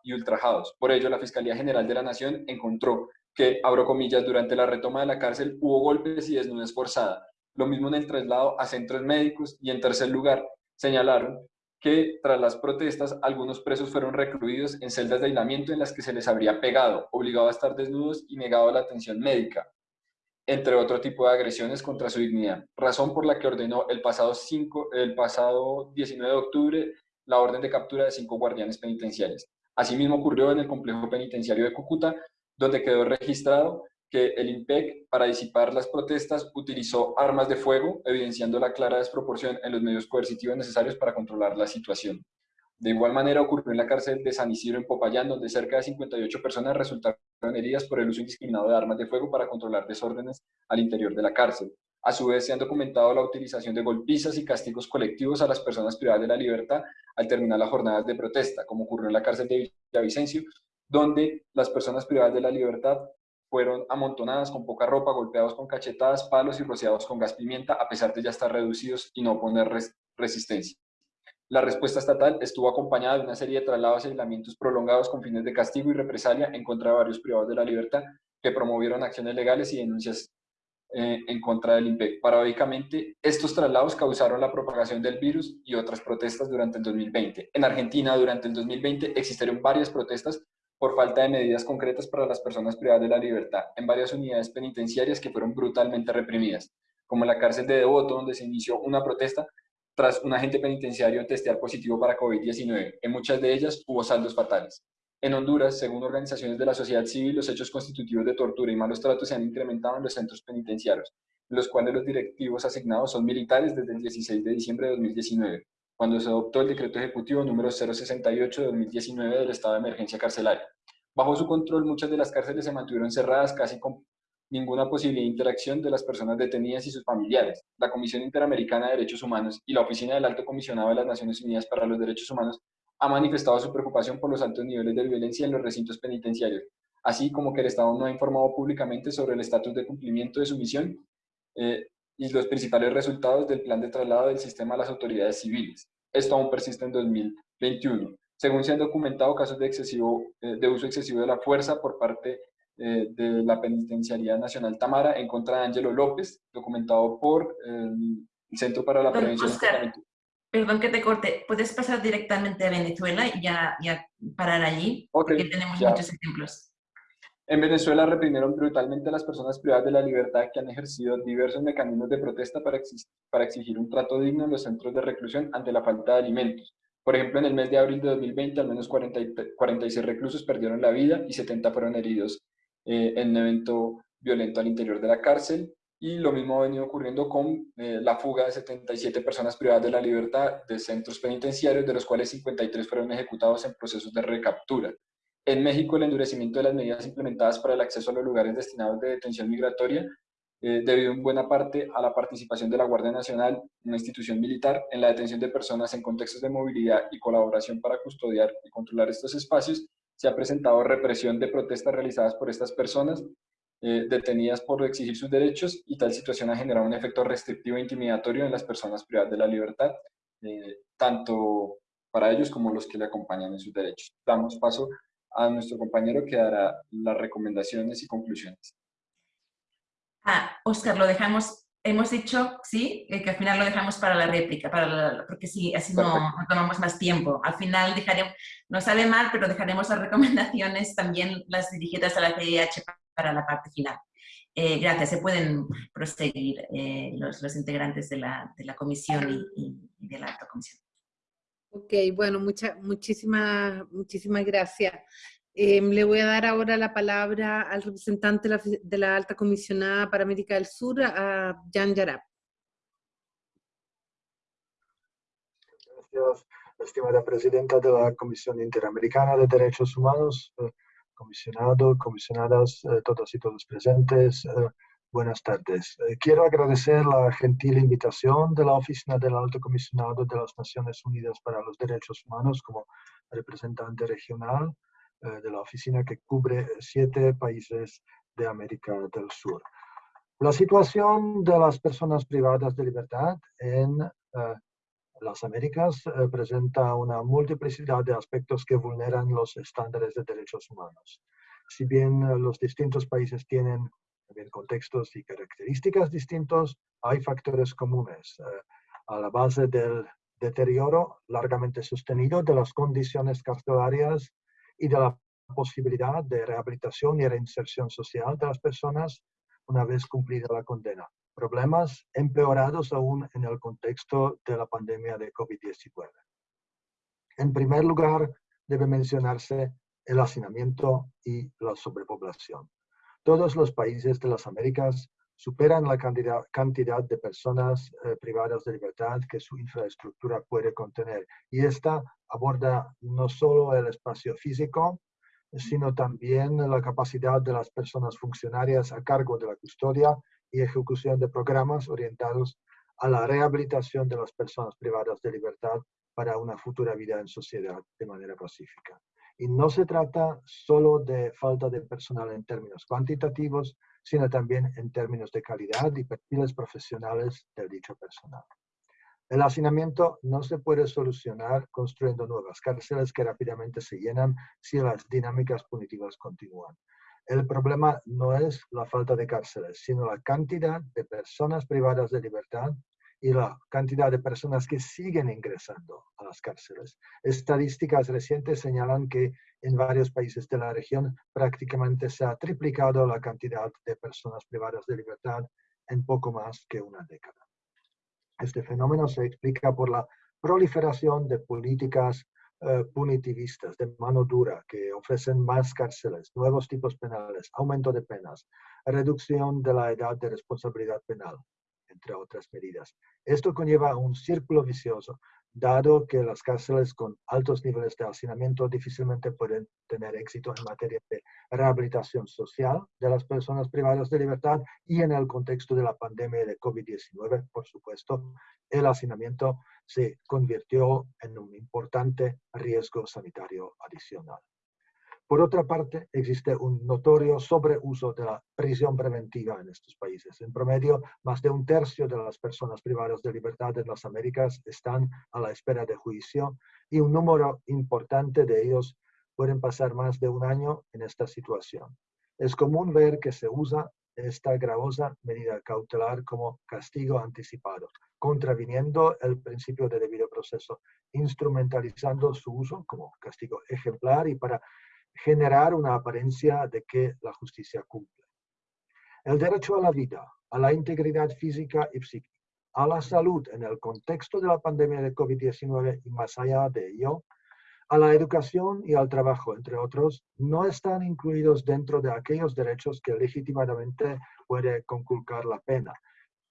y, ultrajados. Por ello, la Fiscalía General de la Nación encontró que, abro comillas, durante la retoma de la cárcel hubo golpes y desnudez forzada. Lo mismo en el traslado a centros médicos y en tercer lugar, señalaron que tras las protestas algunos presos fueron recluidos en celdas de aislamiento en las que se les habría pegado, obligado a estar desnudos y negado la atención médica, entre otro tipo de agresiones contra su dignidad, razón por la que ordenó el pasado, 5, el pasado 19 de octubre la orden de captura de cinco guardianes penitenciarios. Asimismo ocurrió en el complejo penitenciario de Cúcuta, donde quedó registrado que el IMPEC, para disipar las protestas, utilizó armas de fuego, evidenciando la clara desproporción en los medios coercitivos necesarios para controlar la situación. De igual manera ocurrió en la cárcel de San Isidro en Popayán, donde cerca de 58 personas resultaron heridas por el uso indiscriminado de armas de fuego para controlar desórdenes al interior de la cárcel. A su vez, se han documentado la utilización de golpizas y castigos colectivos a las personas privadas de la libertad al terminar las jornadas de protesta, como ocurrió en la cárcel de Villavicencio, donde las personas privadas de la libertad fueron amontonadas con poca ropa, golpeados con cachetadas, palos y rociados con gas pimienta, a pesar de ya estar reducidos y no poner resistencia. La respuesta estatal estuvo acompañada de una serie de traslados y aislamientos prolongados con fines de castigo y represalia en contra de varios privados de la libertad que promovieron acciones legales y denuncias eh, en contra del IMPEC. Paradójicamente, estos traslados causaron la propagación del virus y otras protestas durante el 2020. En Argentina, durante el 2020, existieron varias protestas por falta de medidas concretas para las personas privadas de la libertad en varias unidades penitenciarias que fueron brutalmente reprimidas, como la cárcel de Devoto, donde se inició una protesta tras un agente penitenciario testear positivo para COVID-19. En muchas de ellas hubo saldos fatales. En Honduras, según organizaciones de la sociedad civil, los hechos constitutivos de tortura y malos tratos se han incrementado en los centros penitenciarios, en los cuales los directivos asignados son militares desde el 16 de diciembre de 2019 cuando se adoptó el decreto ejecutivo número 068 de 2019 del estado de emergencia carcelaria. Bajo su control, muchas de las cárceles se mantuvieron cerradas casi con ninguna posibilidad de interacción de las personas detenidas y sus familiares. La Comisión Interamericana de Derechos Humanos y la Oficina del Alto Comisionado de las Naciones Unidas para los Derechos Humanos ha manifestado su preocupación por los altos niveles de violencia en los recintos penitenciarios, así como que el Estado no ha informado públicamente sobre el estatus de cumplimiento de su misión eh, y los principales resultados del plan de traslado del sistema a las autoridades civiles. Esto aún persiste en 2021. Según se han documentado casos de, excesivo, eh, de uso excesivo de la fuerza por parte eh, de la Penitenciaría Nacional Tamara en contra de Ángelo López, documentado por el Centro para la Prevención Oscar, Perdón que te corte, ¿puedes pasar directamente a Venezuela y ya, ya parar allí? porque tenemos muchos ejemplos. En Venezuela reprimieron brutalmente a las personas privadas de la libertad que han ejercido diversos mecanismos de protesta para, exigir un trato digno en los centros de reclusión ante la falta de alimentos. Por ejemplo, en el mes de abril de 2020, al menos 46 reclusos perdieron la vida y 70 fueron heridos eh, en un evento violento al interior de la cárcel. Y lo mismo ha venido ocurriendo con eh, la fuga de 77 personas privadas de la libertad de centros penitenciarios, de los cuales 53 fueron ejecutados en procesos de recaptura. En México, el endurecimiento de las medidas implementadas para el acceso a los lugares destinados de detención migratoria, eh, debido en buena parte a la participación de la Guardia Nacional, una institución militar, en la detención de personas en contextos de movilidad y colaboración para custodiar y controlar estos espacios, se ha presentado represión de protestas realizadas por estas personas eh, detenidas por exigir sus derechos y tal situación ha generado un efecto restrictivo e intimidatorio en las personas privadas de la libertad, eh, tanto para ellos como los que le acompañan en sus derechos. Damos paso a nuestro compañero que dará las recomendaciones y conclusiones. Ah, Oscar, lo dejamos, hemos dicho, sí, eh, que al final lo dejamos para la réplica, para porque sí, así no, tomamos más tiempo. Al final dejaremos, no sabe mal, pero dejaremos las recomendaciones también las dirigidas a la CIH para la parte final. Eh, gracias, se pueden proseguir eh, los, los, integrantes de la, de la comisión y, y de la alta comisión. Ok, bueno, mucha, muchísimas, muchísimas gracias. Em, le voy a dar ahora la palabra al representante de la, Alta Comisionada para América del Sur, a Jan Yarab. Gracias, estimada presidenta de la Comisión Interamericana de Derechos Humanos, eh, comisionado, comisionadas, eh, todos y todos presentes, eh, Buenas tardes. Eh, quiero agradecer la gentil invitación de la Oficina del Alto Comisionado de las Naciones Unidas para los Derechos Humanos como representante regional eh, de la oficina que cubre siete países de América del Sur. La situación de las personas privadas de libertad en eh, las Américas presenta una multiplicidad de aspectos que vulneran los estándares de derechos humanos. Si bien los distintos países tienen también contextos y características distintos, hay factores comunes eh, a la base del deterioro largamente sostenido de las condiciones carcelarias y de la posibilidad de rehabilitación y reinserción social de las personas una vez cumplida la condena. Problemas empeorados aún en el contexto de la pandemia de COVID-19. En primer lugar, debe mencionarse el hacinamiento y la sobrepoblación. Todos los países de las Américas superan la cantidad, de personas eh, privadas de libertad que su infraestructura puede contener. Y esta aborda no solo el espacio físico, sino también la capacidad de las personas funcionarias a cargo de la custodia y ejecución de programas orientados a la rehabilitación de las personas privadas de libertad para una futura vida en sociedad de manera pacífica. Y no se trata solo de falta de personal en términos cuantitativos, sino también en términos de calidad y perfiles profesionales del dicho personal. El hacinamiento no se puede solucionar construyendo nuevas cárceles que rápidamente se llenan si las dinámicas punitivas continúan. El problema no es la falta de cárceles, sino la cantidad de personas privadas de libertad y la cantidad de personas que siguen ingresando a las cárceles. Estadísticas recientes señalan que en varios países de la región prácticamente se ha triplicado la cantidad de personas privadas de libertad en poco más que una década. Este fenómeno se explica por la proliferación de políticas eh, punitivistas de mano dura que ofrecen más cárceles, nuevos tipos penales, aumento de penas, reducción de la edad de responsabilidad penal, entre otras medidas. Esto conlleva un círculo vicioso dado que las cárceles con altos niveles de hacinamiento difícilmente pueden tener éxito en materia de rehabilitación social de las personas privadas de libertad y en el contexto de la pandemia de COVID-19, por supuesto, el hacinamiento se convirtió en un importante riesgo sanitario adicional. Por otra parte, existe un notorio sobreuso de la prisión preventiva en estos países. En promedio, más de un tercio de las personas privadas de libertad en las Américas están a la espera de juicio y un número importante de ellos pueden pasar más de un año en esta situación. Es común ver que se usa esta gravosa medida cautelar como castigo anticipado, contraviniendo el principio de debido proceso, instrumentalizando su uso como castigo ejemplar y para generar una apariencia de que la justicia cumple. El derecho a la vida, a la integridad física y psíquica, a la salud en el contexto de la pandemia de COVID-19 y más allá de ello, a la educación y al trabajo, entre otros, no están incluidos dentro de aquellos derechos que legítimamente puede conculcar la pena.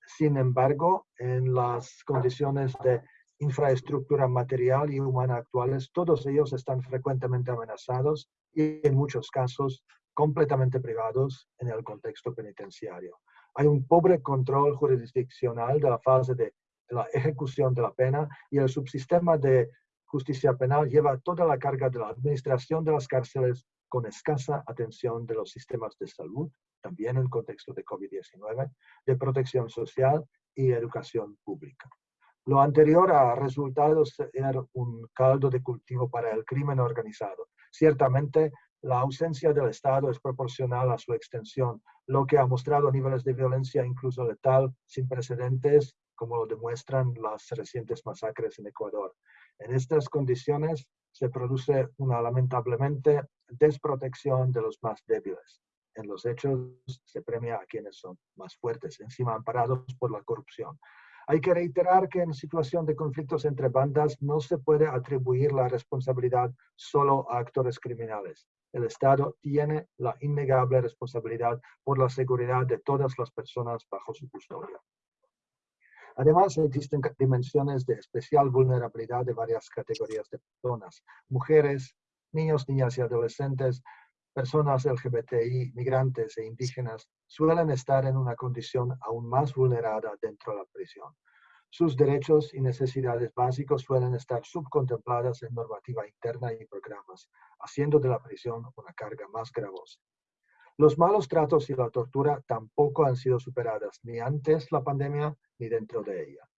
Sin embargo, en las condiciones de infraestructura material y humana actuales, todos ellos están frecuentemente amenazados y en muchos casos completamente privados en el contexto penitenciario. Hay un pobre control jurisdiccional de la fase de la ejecución de la pena y el subsistema de justicia penal lleva toda la carga de la administración de las cárceles con escasa atención de los sistemas de salud, también en contexto de COVID-19, de protección social y educación pública. Lo anterior ha resultado ser un caldo de cultivo para el crimen organizado. Ciertamente, la ausencia del Estado es proporcional a su extensión, lo que ha mostrado niveles de violencia incluso letal sin precedentes, como lo demuestran las recientes masacres en Ecuador. En estas condiciones se produce una lamentablemente desprotección de los más débiles. En los hechos se premia a quienes son más fuertes, encima amparados por la corrupción. Hay que reiterar que en situación de conflictos entre bandas no se puede atribuir la responsabilidad solo a actores criminales. El Estado tiene la innegable responsabilidad por la seguridad de todas las personas bajo su custodia. Además, existen dimensiones de especial vulnerabilidad de varias categorías de personas, mujeres, niños, niñas y adolescentes, personas LGBTI, migrantes e indígenas suelen estar en una condición aún más vulnerada dentro de la prisión. Sus derechos y necesidades básicos suelen estar subcontempladas en normativa interna y programas, haciendo de la prisión una carga más gravosa. Los malos tratos y la tortura tampoco han sido superadas ni antes la pandemia ni dentro de ella.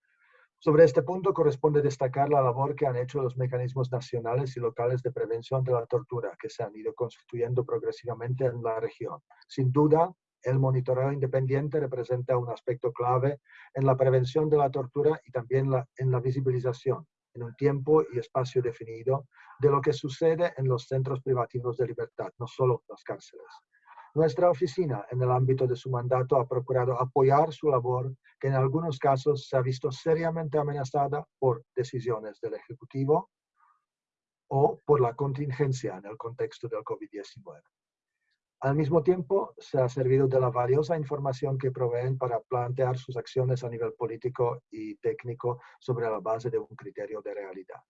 Sobre este punto corresponde destacar la labor que han hecho los mecanismos nacionales y locales de prevención de la tortura que se han ido constituyendo progresivamente en la región. Sin duda, el monitoreo independiente representa un aspecto clave en la prevención de la tortura y también en la visibilización, en un tiempo y espacio definido, de lo que sucede en los centros privativos de libertad, no solo las cárceles. Nuestra oficina, en el ámbito de su mandato, ha procurado apoyar su labor, que en algunos casos se ha visto seriamente amenazada por decisiones del Ejecutivo o por la contingencia en el contexto del COVID-19. Al mismo tiempo, se ha servido de la valiosa información que proveen para plantear sus acciones a nivel político y técnico sobre la base de un criterio de realidad.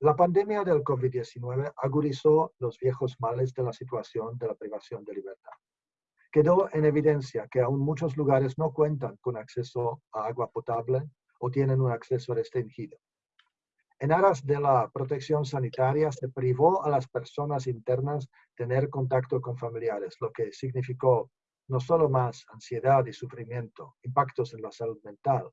La pandemia del COVID-19 agudizó los viejos males de la situación de la privación de libertad. Quedó en evidencia que aún muchos lugares no cuentan con acceso a agua potable o tienen un acceso restringido. En aras de la protección sanitaria se privó a las personas internas tener contacto con familiares, lo que significó no solo más ansiedad y sufrimiento, impactos en la salud mental,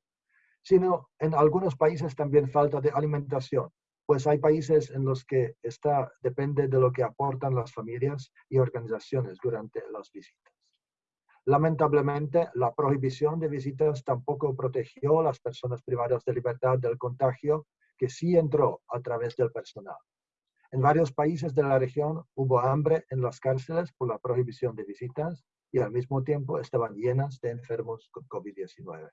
sino en algunos países también falta de alimentación, pues hay países en los que esta depende de lo que aportan las familias y organizaciones durante las visitas. Lamentablemente, la prohibición de visitas tampoco protegió a las personas privadas de libertad del contagio que sí entró a través del personal. En varios países de la región hubo hambre en las cárceles por la prohibición de visitas y al mismo tiempo estaban llenas de enfermos con COVID-19.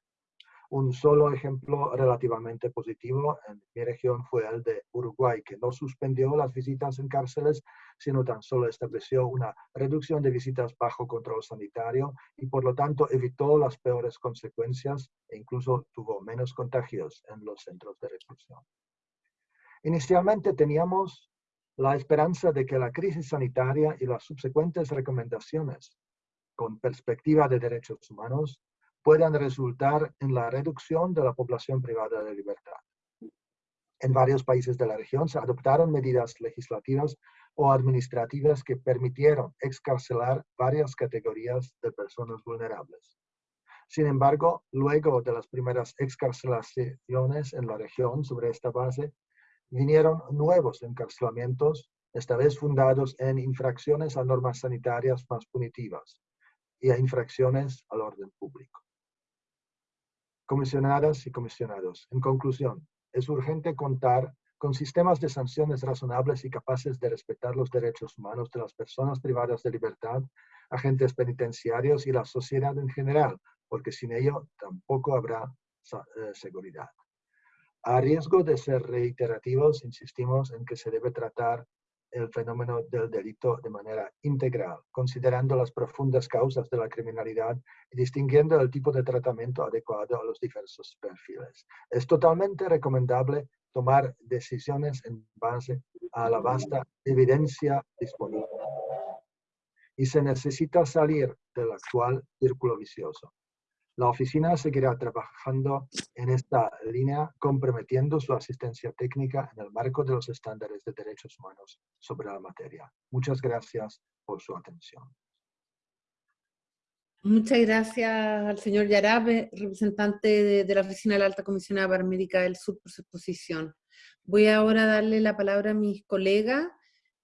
Un solo ejemplo relativamente positivo en mi región fue el de Uruguay, que no suspendió las visitas en cárceles, sino tan solo estableció una reducción de visitas bajo control sanitario y por lo tanto evitó las peores consecuencias e incluso tuvo menos contagios en los centros de reclusión. Inicialmente teníamos la esperanza de que la crisis sanitaria y las subsecuentes recomendaciones con perspectiva de derechos humanos puedan resultar en la reducción de la población privada de libertad. En varios países de la región se adoptaron medidas legislativas o administrativas que permitieron excarcelar varias categorías de personas vulnerables. Sin embargo, luego de las primeras excarcelaciones en la región sobre esta base, vinieron nuevos encarcelamientos, esta vez fundados en infracciones a normas sanitarias más punitivas y a infracciones al orden público. Comisionadas y comisionados, en conclusión, es urgente contar con sistemas de sanciones razonables y capaces de respetar los derechos humanos de las personas privadas de libertad, agentes penitenciarios y la sociedad en general, porque sin ello tampoco habrá eh, seguridad. A riesgo de ser reiterativos, insistimos en que se debe tratar el fenómeno del delito de manera integral, considerando las profundas causas de la criminalidad y distinguiendo el tipo de tratamiento adecuado a los diversos perfiles. Es totalmente recomendable tomar decisiones en base a la vasta evidencia disponible. Y se necesita salir del actual círculo vicioso. La oficina seguirá trabajando en esta línea, comprometiendo su asistencia técnica en el marco de los estándares de derechos humanos sobre la materia. Muchas gracias por su atención. Muchas gracias al señor Yarabe, representante de, la Oficina de la Alta Comisionada para América del Sur, por su exposición. Voy ahora a darle la palabra a mis colegas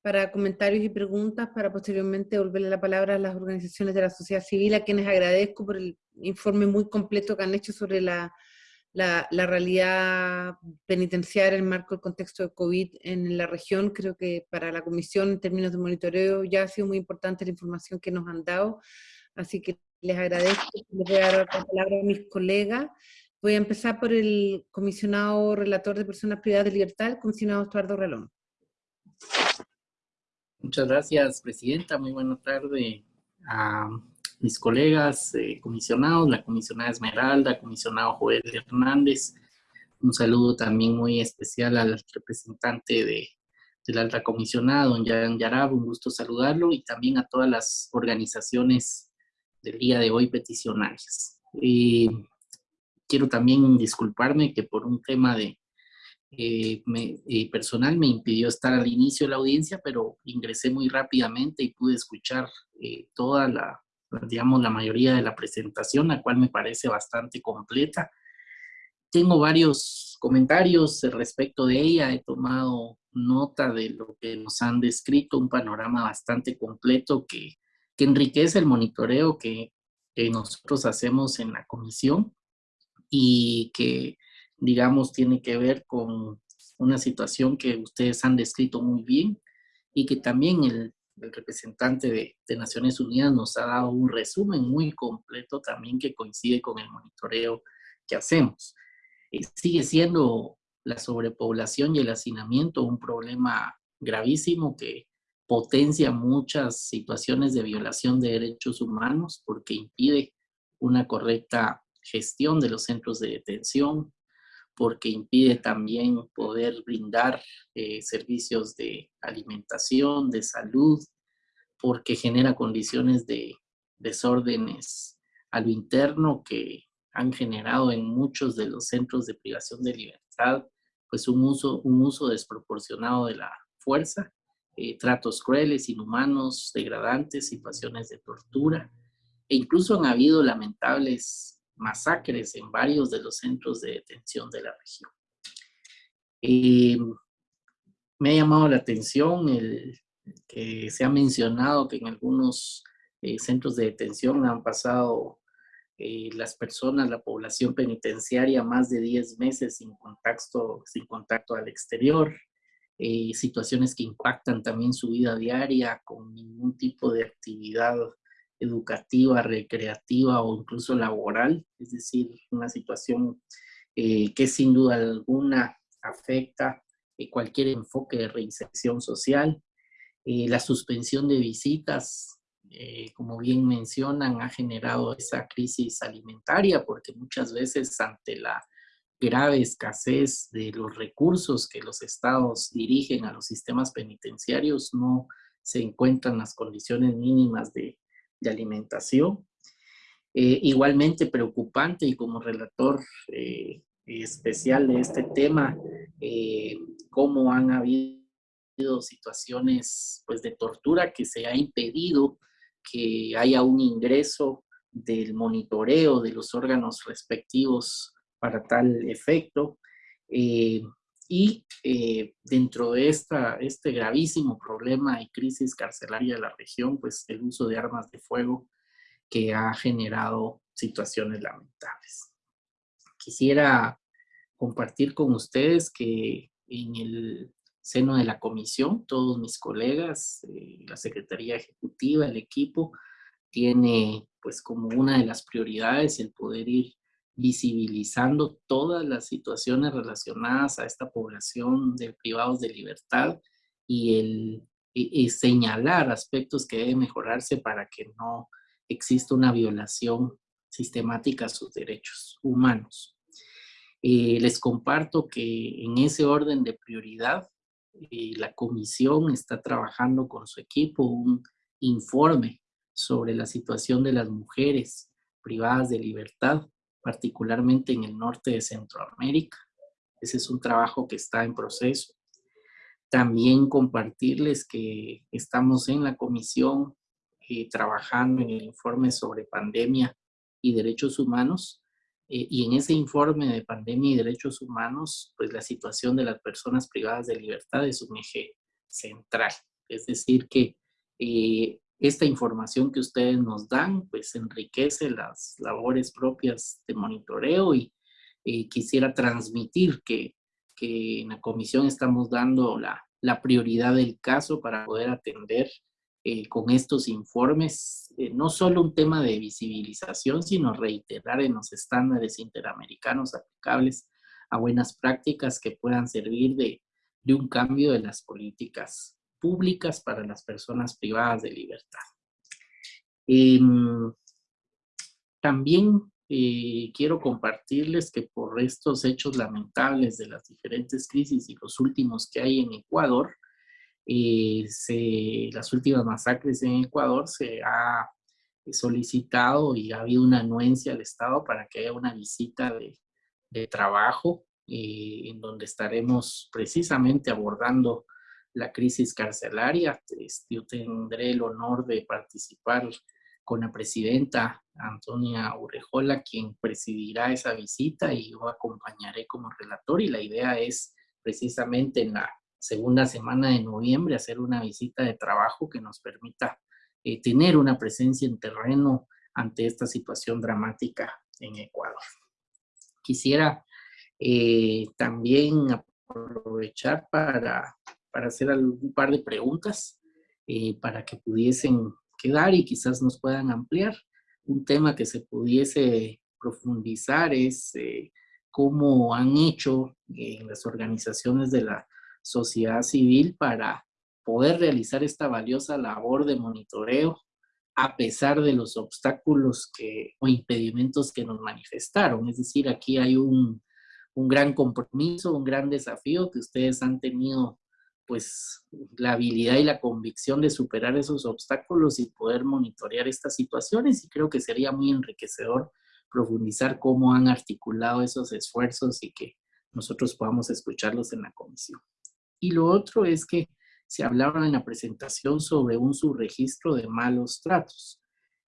para comentarios y preguntas, para posteriormente devolverle la palabra a las organizaciones de la sociedad civil, a quienes agradezco por el informe muy completo que han hecho sobre la, la, realidad penitenciaria en el marco del contexto de COVID en la región. Creo que para la comisión, en términos de monitoreo, ya ha sido muy importante la información que nos han dado, así que les agradezco. Les voy a dar la palabra a mis colegas. Voy a empezar por el comisionado relator de personas privadas de libertad, el comisionado Estuardo Relón. Muchas gracias, Presidenta. Muy buena tarde a mis colegas eh, comisionados, la comisionada Esmeralda, comisionado Joel Hernández. Un saludo también muy especial al representante de, del alta comisionada, don Jan Yarab, un gusto saludarlo, y también a todas las organizaciones del día de hoy peticionarias. quiero también disculparme que por un tema de eh, eh, personal me impidió estar al inicio de la audiencia, pero ingresé muy rápidamente y pude escuchar eh, toda la, digamos, la mayoría de la presentación, la cual me parece bastante completa. Tengo varios comentarios respecto de ella, he tomado nota de lo que nos han descrito, un panorama bastante completo que, que enriquece el monitoreo que, que nosotros hacemos en la comisión y que digamos, tiene que ver con una situación que ustedes han descrito muy bien y que también el, representante de, Naciones Unidas nos ha dado un resumen muy completo también que coincide con el monitoreo que hacemos. Eh, sigue siendo la sobrepoblación y el hacinamiento un problema gravísimo que potencia muchas situaciones de violación de derechos humanos porque impide una correcta gestión de los centros de detención, porque impide también poder brindar eh, servicios de alimentación, de salud, porque genera condiciones de desórdenes a lo interno que han generado en muchos de los centros de privación de libertad pues un uso, un uso desproporcionado de la fuerza, eh, tratos crueles, inhumanos, degradantes, situaciones de tortura, e incluso han habido lamentables masacres en varios de los centros de detención de la región. Eh, me ha llamado la atención el que se ha mencionado que en algunos eh, centros de detención han pasado eh, las personas, la población penitenciaria, más de 10 meses sin contacto, sin contacto al exterior, eh, situaciones que impactan también su vida diaria con ningún tipo de actividad educativa, recreativa o incluso laboral, es decir, una situación eh, que sin duda alguna afecta cualquier enfoque de reinserción social, la suspensión de visitas eh, como bien mencionan, ha generado esa crisis alimentaria porque muchas veces ante la grave escasez de los recursos que los estados dirigen a los sistemas penitenciarios no se encuentran las condiciones mínimas de, alimentación. Eh, igualmente preocupante y como relator eh, especial de este tema, cómo han habido situaciones pues, de tortura que se ha impedido que haya un ingreso del monitoreo de los órganos respectivos para tal efecto. Y eh, dentro de esta, este gravísimo problema y crisis carcelaria de la región, pues el uso de armas de fuego que ha generado situaciones lamentables. Quisiera compartir con ustedes que en el seno de la comisión, todos mis colegas, eh, la Secretaría Ejecutiva, el equipo, tiene pues como una de las prioridades el poder ir visibilizando todas las situaciones relacionadas a esta población de privados de libertad y el y señalar aspectos que deben mejorarse para que no exista una violación sistemática a sus derechos humanos. Eh, les comparto que en ese orden de prioridad eh, la comisión está trabajando con su equipo un informe sobre la situación de las mujeres privadas de libertad, particularmente en el norte de Centroamérica. Ese es un trabajo que está en proceso. También compartirles que estamos en la comisión eh, trabajando en el informe sobre pandemia y derechos humanos eh, y en ese informe de pandemia y derechos humanos, pues la situación de las personas privadas de libertad es un eje central. Es decir, que eh, esta información que ustedes nos dan, pues enriquece las labores propias de monitoreo y quisiera transmitir que, que, en la comisión estamos dando la, la prioridad del caso para poder atender eh, con estos informes, eh, no solo un tema de visibilización, sino reiterar en los estándares interamericanos aplicables a buenas prácticas que puedan servir de, de un cambio de las políticas públicas para las personas privadas de libertad. Em, también eh, quiero compartirles que por estos hechos lamentables de las diferentes crisis y los últimos que hay en Ecuador, se, las últimas masacres en Ecuador se ha solicitado y ha habido una anuencia al Estado para que haya una visita de, de trabajo eh, en donde estaremos precisamente abordando la crisis carcelaria. Este, yo tendré el honor de participar con la presidenta Antonia Urrejola, quien presidirá esa visita y yo acompañaré como relator y la idea es precisamente en la segunda semana de noviembre hacer una visita de trabajo que nos permita eh, tener una presencia en terreno ante esta situación dramática en Ecuador. Quisiera eh, también aprovechar para, para hacer un par de preguntas eh, para que pudiesen quedar y quizás nos puedan ampliar. Un tema que se pudiese profundizar es cómo han hecho en las organizaciones de la sociedad civil para poder realizar esta valiosa labor de monitoreo a pesar de los obstáculos que, o impedimentos que nos manifestaron. Es decir, aquí hay un, un gran compromiso, un gran desafío que ustedes han tenido pues la habilidad y la convicción de superar esos obstáculos y poder monitorear estas situaciones y creo que sería muy enriquecedor profundizar cómo han articulado esos esfuerzos y que nosotros podamos escucharlos en la comisión. Y lo otro es que se hablaba en la presentación sobre un subregistro de malos tratos.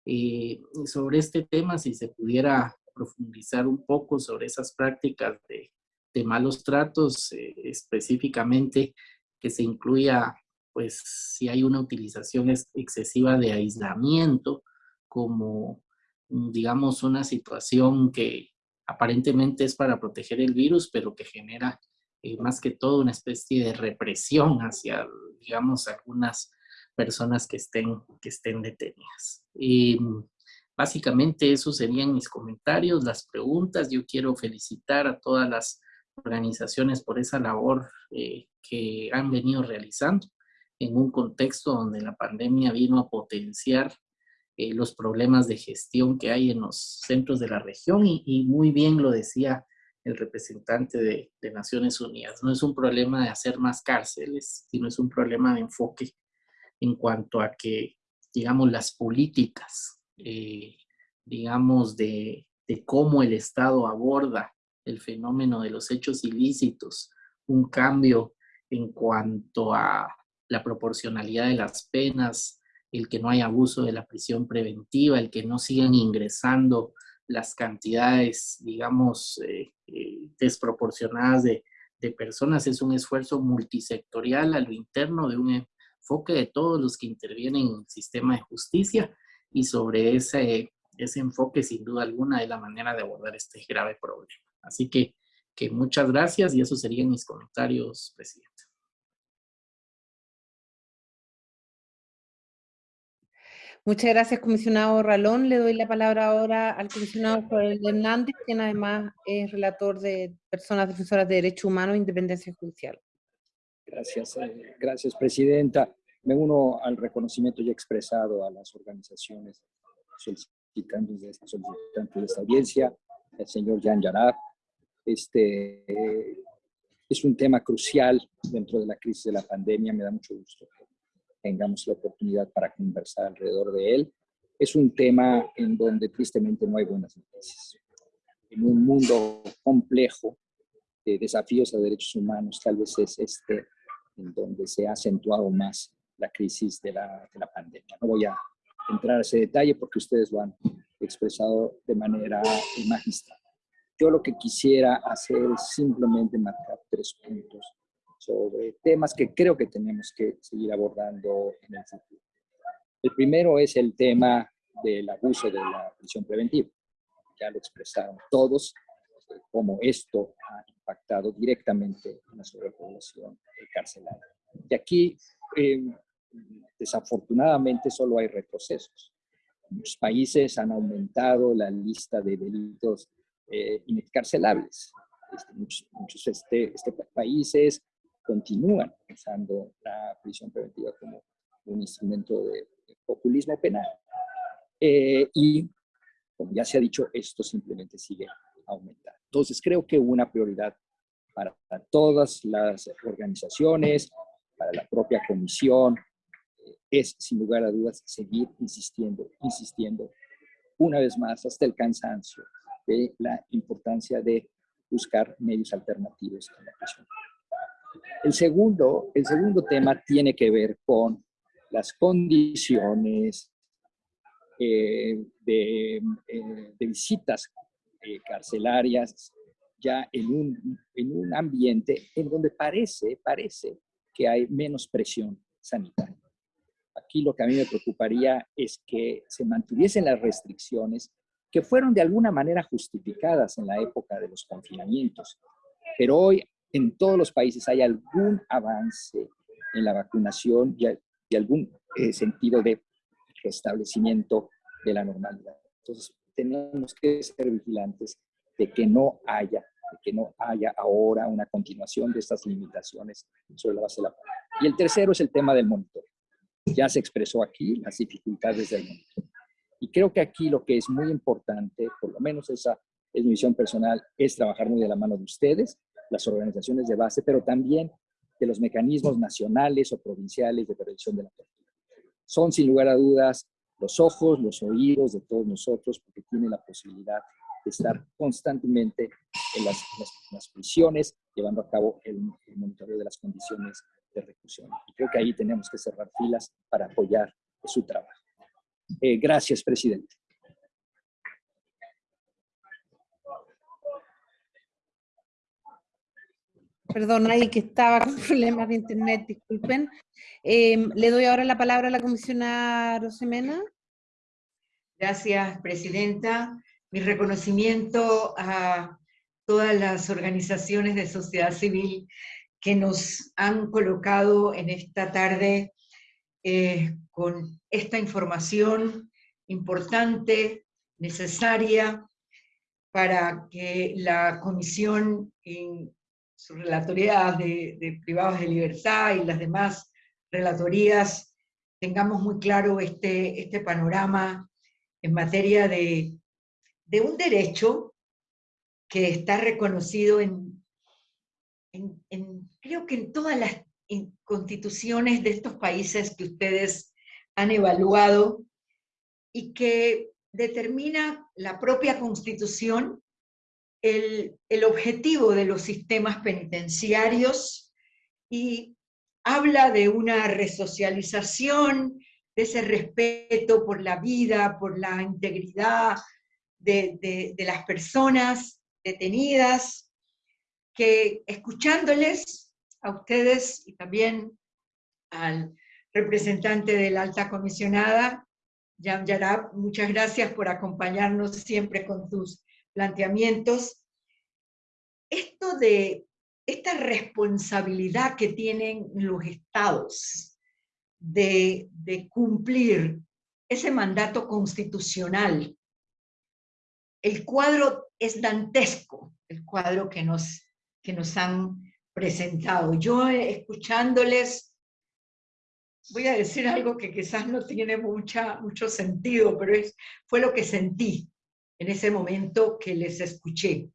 Eh, sobre este tema, si se pudiera profundizar un poco sobre esas prácticas de, de malos tratos, eh, específicamente que se incluya, pues, si hay una utilización excesiva de aislamiento como, mm, digamos, una situación que aparentemente es para proteger el virus, pero que genera eh, más que todo una especie de represión hacia, digamos, algunas personas que estén, que estén detenidas. Y básicamente esos serían mis comentarios, las preguntas. Yo quiero felicitar a todas las organizaciones por esa labor eh, que han venido realizando en un contexto donde la pandemia vino a potenciar eh, los problemas de gestión que hay en los centros de la región y, muy bien lo decía el representante de, Naciones Unidas. No es un problema de hacer más cárceles, sino es un problema de enfoque en cuanto a que, digamos, las políticas, eh, digamos, de, de cómo el Estado aborda el fenómeno de los hechos ilícitos, un cambio en cuanto a la proporcionalidad de las penas, el que no haya abuso de la prisión preventiva, el que no sigan ingresando las cantidades, digamos, eh, eh, desproporcionadas de, personas, es un esfuerzo multisectorial a lo interno de un enfoque de todos los que intervienen en el sistema de justicia y sobre ese, ese enfoque, sin duda alguna, es la manera de abordar este grave problema. Así que, que muchas gracias y esos serían mis comentarios, presidente. Muchas gracias, comisionado Ralón. Le doy la palabra ahora al comisionado Joel Hernández, quien además es relator de personas defensoras de derechos humanos e independencia judicial. Gracias, eh, gracias, presidenta. Me uno al reconocimiento ya expresado a las organizaciones solicitantes de, solicitantes de esta audiencia, el señor Jan Yarab. Este, es un tema crucial dentro de la crisis de la pandemia. Me da mucho gusto tengamos la oportunidad para conversar alrededor de él. Es un tema en donde tristemente no hay buenas noticias. En un mundo complejo de desafíos a derechos humanos, tal vez es este en donde se ha acentuado más la crisis de la, de la pandemia. No voy a entrar a ese detalle porque ustedes lo han expresado de manera magistral. Yo lo que quisiera hacer es simplemente marcar tres puntos sobre temas que creo que tenemos que seguir abordando en el futuro. El primero es el tema del abuso de la prisión preventiva. Ya lo expresaron todos, eh, cómo esto ha impactado directamente en la sobrepoblación carcelaria. Y aquí, em, desafortunadamente, solo hay retrocesos. Muchos países han aumentado la lista de delitos eh, inexcarcelables. Este, muchos, muchos este, este, países continúan usando la prisión preventiva como un instrumento de, populismo penal. Eh, y, como ya se ha dicho, esto simplemente sigue aumentando. Entonces, creo que una prioridad para, todas las organizaciones, para la propia comisión, eh, es, sin lugar a dudas, seguir insistiendo, insistiendo, una vez más, hasta el cansancio, de la importancia de buscar medios alternativos a la prisión el segundo, el segundo tema tiene que ver con las condiciones eh, eh, de, visitas eh, carcelarias ya en un, en un ambiente en donde parece, parece que hay menos presión sanitaria. Aquí lo que a mí me preocuparía es que se mantuviesen las restricciones que fueron de alguna manera justificadas en la época de los confinamientos. Pero hoy en todos los países hay algún avance en la vacunación y, algún eh, sentido de restablecimiento de la normalidad. Entonces, tenemos que ser vigilantes de que no haya, de que no haya ahora una continuación de estas limitaciones sobre la base de la pandemia. Y el tercero es el tema del monitor. Ya se expresó aquí las dificultades del monitor. Y creo que aquí lo que es muy importante, por lo menos esa es mi visión personal, es trabajar muy de la mano de ustedes las organizaciones de base, pero también de los mecanismos nacionales o provinciales de prevención de la tortura. Son sin lugar a dudas los ojos, los oídos de todos nosotros, porque tiene la posibilidad estar constantemente en las, las, prisiones, llevando a cabo el, monitoreo de las condiciones de reclusión. Y creo que ahí tenemos que cerrar filas para apoyar su trabajo. Eh, gracias, presidente. Perdón, ahí que estaba con [LAUGHS] problemas de internet, disculpen. Em, le doy ahora la palabra a la comisionada Rosemena. Gracias, Presidenta. Mi reconocimiento a todas las organizaciones de sociedad civil que nos han colocado en esta tarde eh, con esta información importante, necesaria, para que la Comisión en su relatoría de, privados de libertad y las demás relatorías tengamos muy claro este, este panorama en materia de, de un derecho que está reconocido en, creo que en todas las constituciones de estos países que ustedes han evaluado y que determina la propia constitución el, el objetivo de los sistemas penitenciarios y habla de una resocialización, de ese respeto por la vida, por la integridad de, de, las personas detenidas, que escuchándoles a ustedes y también al representante de la alta comisionada, Jan Yarab, muchas gracias por acompañarnos siempre con tus planteamientos. Esto de esta responsabilidad que tienen los estados de, de cumplir ese mandato constitucional, el cuadro es dantesco, el cuadro que nos, que nos han presentado. Yo escuchándoles, voy a decir algo que quizás no tiene mucha, mucho sentido, pero es, fue lo que sentí en ese momento que les escuché.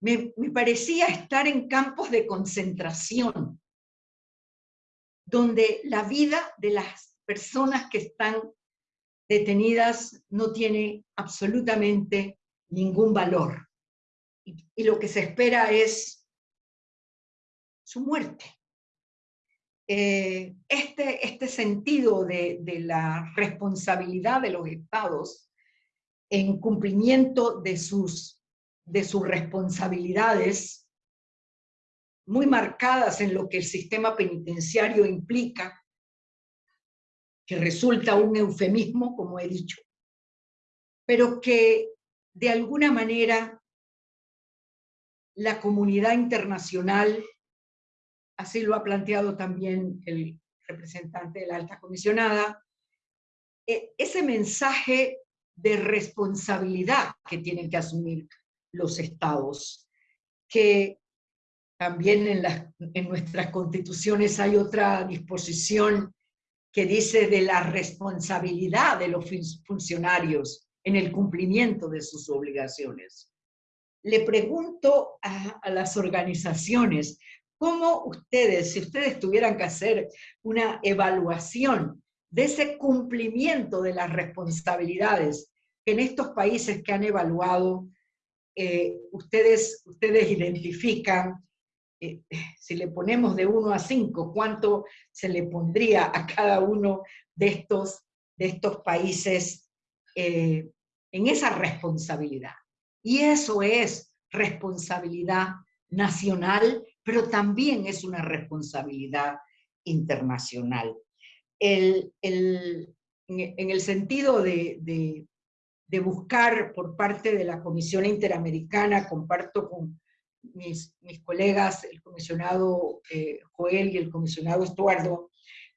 Me, me parecía estar en campos de concentración, donde la vida de las personas que están detenidas no tiene absolutamente ningún valor. Y, lo que se espera es su muerte. Eh, este, este sentido de, de la responsabilidad de los estados en cumplimiento de sus, de sus responsabilidades, muy marcadas en lo que el sistema penitenciario implica, que resulta un eufemismo, como he dicho, pero que de alguna manera la comunidad internacional, así lo ha planteado también el representante de la alta comisionada, e, ese mensaje de responsabilidad que tienen que asumir los estados, que también en, en nuestras constituciones hay otra disposición que dice de la responsabilidad de los funcionarios en el cumplimiento de sus obligaciones. Le pregunto a, a las organizaciones, ¿cómo ustedes, si ustedes tuvieran que hacer una evaluación de ese cumplimiento de las responsabilidades que en estos países que han evaluado, eh, ustedes, ustedes identifican, eh, si le ponemos de 1 a 5, cuánto se le pondría a cada uno de estos, de estos países eh, en esa responsabilidad. Y eso es responsabilidad nacional, pero también es una responsabilidad internacional. El, en el sentido de, de, buscar por parte de la Comisión Interamericana, comparto con mis, mis colegas, el comisionado eh, Joel y el comisionado Estuardo,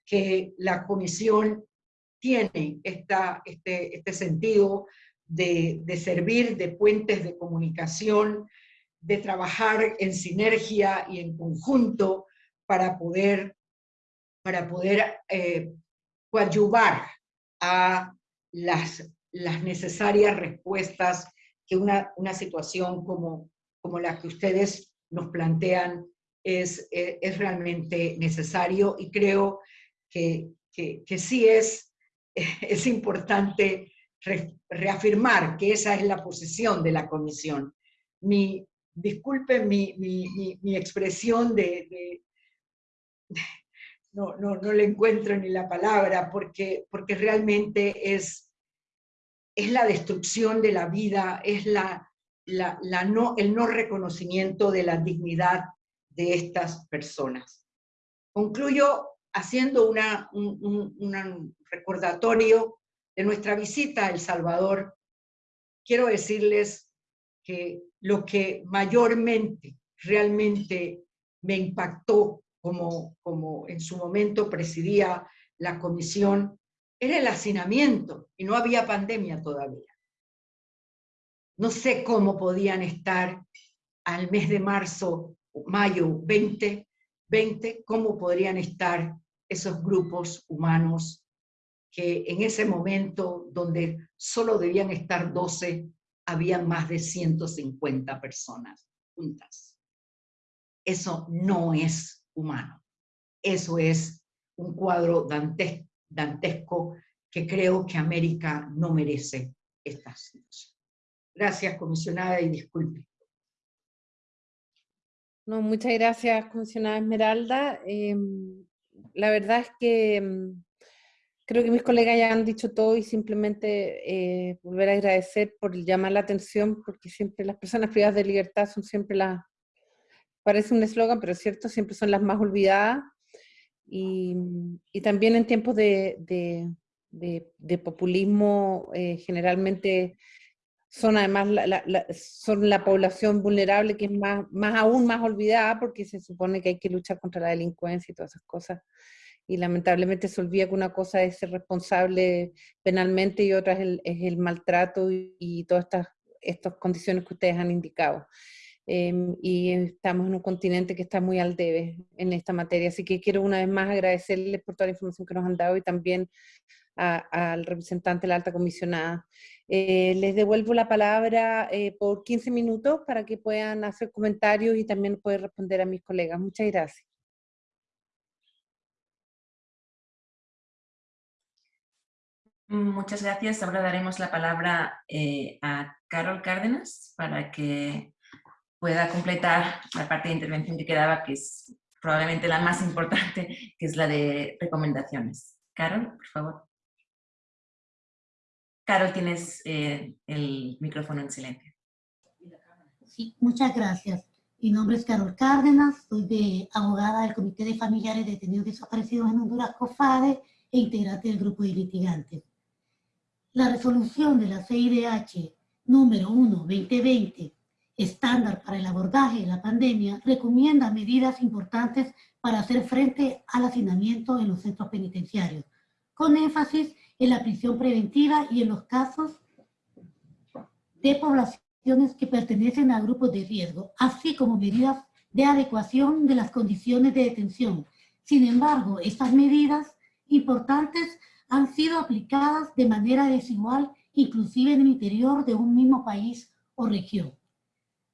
que la Comisión tiene esta, este, este sentido de, de, servir de puentes de comunicación, de trabajar en sinergia y en conjunto para poder para poder eh, coadyuvar a las, las necesarias respuestas que una, una situación como, como la que ustedes nos plantean es, eh, es realmente necesario y creo que, que, sí es, [LAUGHS] es importante reafirmar que esa es la posición de la comisión. Mi, disculpen mi, mi, expresión de, no, no, no, le encuentro ni la palabra, porque, porque realmente es, es la destrucción de la vida, es la, la, no, el no reconocimiento de la dignidad de estas personas. Concluyo haciendo una, un, recordatorio de nuestra visita a El Salvador. Quiero decirles que lo que mayormente, realmente me impactó como, como en su momento presidía la comisión, era el hacinamiento, y no había pandemia todavía. No sé cómo podían estar al mes de marzo, mayo 20, 20, cómo podrían estar esos grupos humanos que en ese momento donde solo debían estar 12, habían más de 150 personas juntas. Eso no es humano. Eso es un cuadro dantesco que creo que América no merece esta situación. Gracias, comisionada, y disculpe. No, muchas gracias, comisionada Esmeralda. Em, la verdad es que em, creo que mis colegas ya han dicho todo y simplemente eh, volver a agradecer por llamar la atención, porque siempre las personas privadas de libertad son siempre las, parece un eslogan, pero es cierto, siempre son las más olvidadas. Y, también en tiempos de, populismo, eh, generalmente son además la, son la población vulnerable que es más, más aún más olvidada porque se supone que hay que luchar contra la delincuencia y todas esas cosas. Y lamentablemente se olvida que una cosa es ser responsable penalmente y otra es el, es el maltrato y, todas estas, estas condiciones que ustedes han indicado. Em, y estamos en un continente que está muy al debe en esta materia. Así que quiero una vez más agradecerles por toda la información que nos han dado y también al representante de la alta comisionada. Eh, les devuelvo la palabra eh, por 15 minutos para que puedan hacer comentarios y también poder responder a mis colegas. Muchas gracias. Muchas gracias. Ahora daremos la palabra eh, a Carol Cárdenas para que pueda completar la parte de intervención que quedaba, que es probablemente la más importante, que es la de recomendaciones. Carol, por favor. Carol, tienes eh, el micrófono en silencio. Sí, muchas gracias. Mi nombre es Carol Cárdenas, soy de abogada del Comité de Familiares Detenidos Desaparecidos en Honduras, COFADE, e integrante del grupo de litigantes. La resolución de la CIDH número 1-2020, estándar para el abordaje de la pandemia, recomienda medidas importantes para hacer frente al hacinamiento en los centros penitenciarios, con énfasis en la prisión preventiva y en los casos de poblaciones que pertenecen a grupos de riesgo, así como medidas de adecuación de las condiciones de detención. Sin embargo, estas medidas importantes han sido aplicadas de manera desigual, inclusive en el interior de un mismo país o región.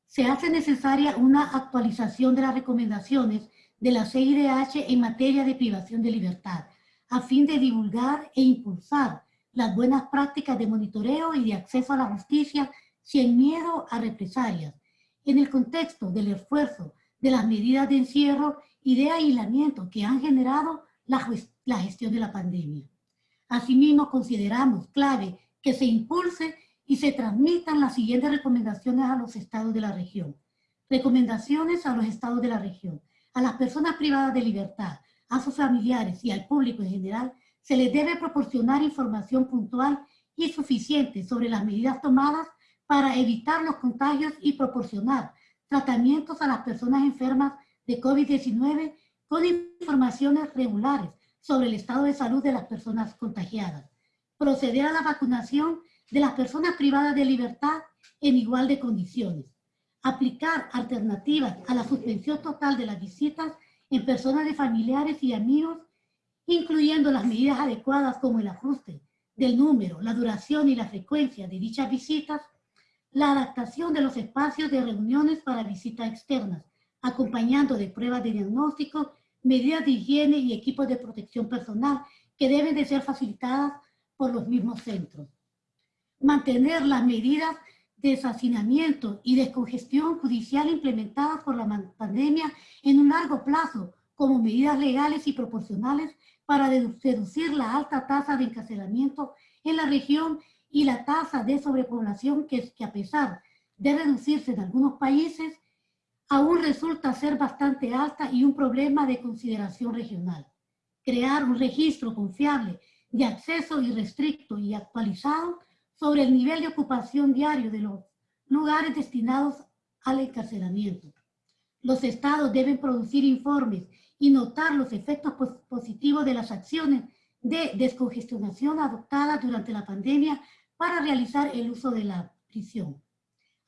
Se hace necesaria una actualización de las recomendaciones de la CIDH en materia de privación de libertad, a fin de divulgar e impulsar las buenas prácticas de monitoreo y de acceso a la justicia sin miedo a represalias, en el contexto del esfuerzo de las medidas de encierro y de aislamiento que han generado la, la gestión de la pandemia. Asimismo, consideramos clave que se impulse y se transmitan las siguientes recomendaciones a los estados de la región. Recomendaciones a los estados de la región, a las personas privadas de libertad, a sus familiares y al público en general, se les debe proporcionar información puntual y suficiente sobre las medidas tomadas para evitar los contagios y proporcionar tratamientos a las personas enfermas de COVID-19 con informaciones regulares sobre el estado de salud de las personas contagiadas. Proceder a la vacunación de las personas privadas de libertad en igual de condiciones. Aplicar alternativas a la suspensión total de las visitas en personas de familiares y amigos, incluyendo las medidas adecuadas como el ajuste del número, la duración y la frecuencia de dichas visitas, la adaptación de los espacios de reuniones para visitas externas, acompañando de pruebas de diagnóstico, medidas de higiene y equipos de protección personal que deben de ser facilitadas por los mismos centros. mantener las medidas de deshacinamiento y descongestión judicial implementadas por la pandemia en un largo plazo como medidas legales y proporcionales para reducir la alta tasa de encarcelamiento en la región y la tasa de sobrepoblación que, que a pesar de reducirse en algunos países, aún resulta ser bastante alta y un problema de consideración regional. Crear un registro confiable de acceso irrestricto y actualizado sobre el nivel de ocupación diario de los lugares destinados al encarcelamiento. Los estados deben producir informes y notar los efectos positivos de las acciones de descongestionación adoptadas durante la pandemia para realizar el uso de la prisión.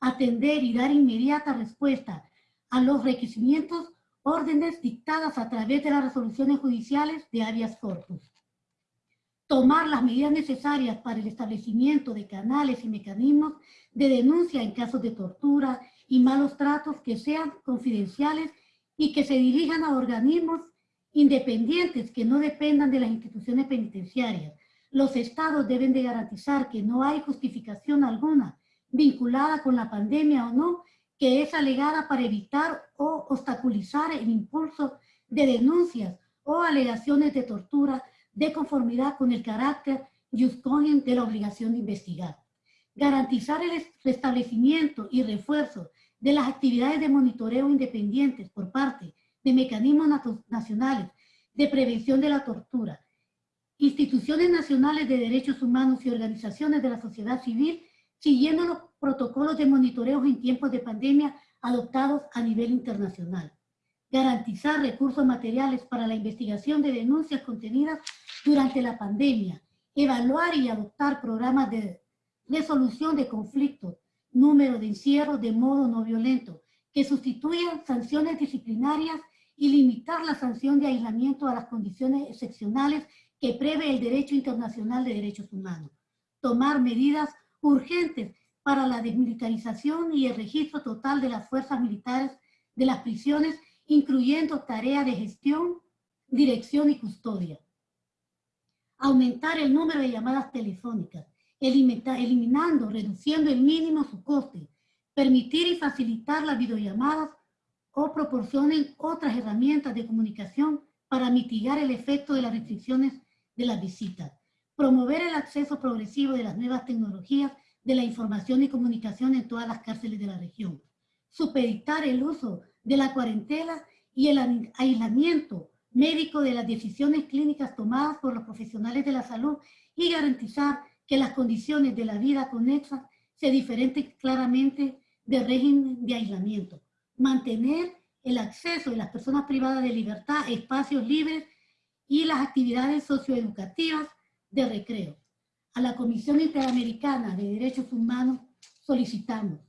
Atender y dar inmediata respuesta a los requerimientos, órdenes dictadas a través de las resoluciones judiciales de habeas corpus. Tomar las medidas necesarias para el establecimiento de canales y mecanismos de denuncia en casos de tortura y malos tratos que sean confidenciales y que se dirijan a organismos independientes que no dependan de las instituciones penitenciarias. Los estados deben de garantizar que no hay justificación alguna vinculada con la pandemia o no, que es alegada para evitar o obstaculizar el impulso de denuncias o alegaciones de tortura de conformidad con el carácter just de la obligación de investigar. Garantizar el restablecimiento y refuerzo de las actividades de monitoreo independientes por parte de mecanismos nacionales de prevención de la tortura, instituciones nacionales de derechos humanos y organizaciones de la sociedad civil, siguiendo los protocolos de monitoreo en tiempos de pandemia adoptados a nivel internacional. Garantizar recursos materiales para la investigación de denuncias contenidas durante la pandemia. Evaluar y adoptar programas de resolución de conflictos número de encierro de modo no violento, que sustituyan sanciones disciplinarias y limitar la sanción de aislamiento a las condiciones excepcionales que prevé el derecho internacional de derechos humanos. Tomar medidas urgentes para la desmilitarización y el registro total de las fuerzas militares de las prisiones, incluyendo tareas de gestión, dirección y custodia. Aumentar el número de llamadas telefónicas, eliminando, reduciendo el mínimo su coste, permitir y facilitar las videollamadas o proporcionen otras herramientas de comunicación para mitigar el efecto de las restricciones de las visitas, promover el acceso progresivo de las nuevas tecnologías de la información y comunicación en todas las cárceles de la región, supeditar el uso de la cuarentena y el aislamiento médico de las decisiones clínicas tomadas por los profesionales de la salud y garantizar que las condiciones de la vida conexa se diferenten claramente del régimen de aislamiento. Mantener el acceso de las personas privadas de libertad, espacios libres y las actividades socioeducativas de recreo. A la Comisión Interamericana de Derechos Humanos solicitamos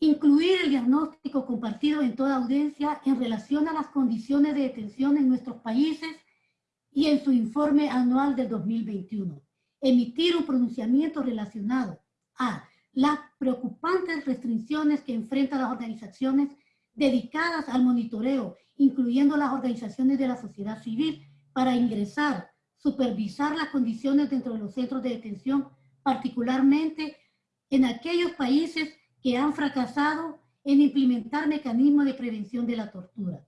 incluir el diagnóstico compartido en toda audiencia en relación a las condiciones de detención en nuestros países y en su informe anual del 2021 emitir un pronunciamiento relacionado a las preocupantes restricciones que enfrentan las organizaciones dedicadas al monitoreo, incluyendo las organizaciones de la sociedad civil, para ingresar, supervisar las condiciones dentro de los centros de detención, particularmente en aquellos países que han fracasado en implementar mecanismos de prevención de la tortura.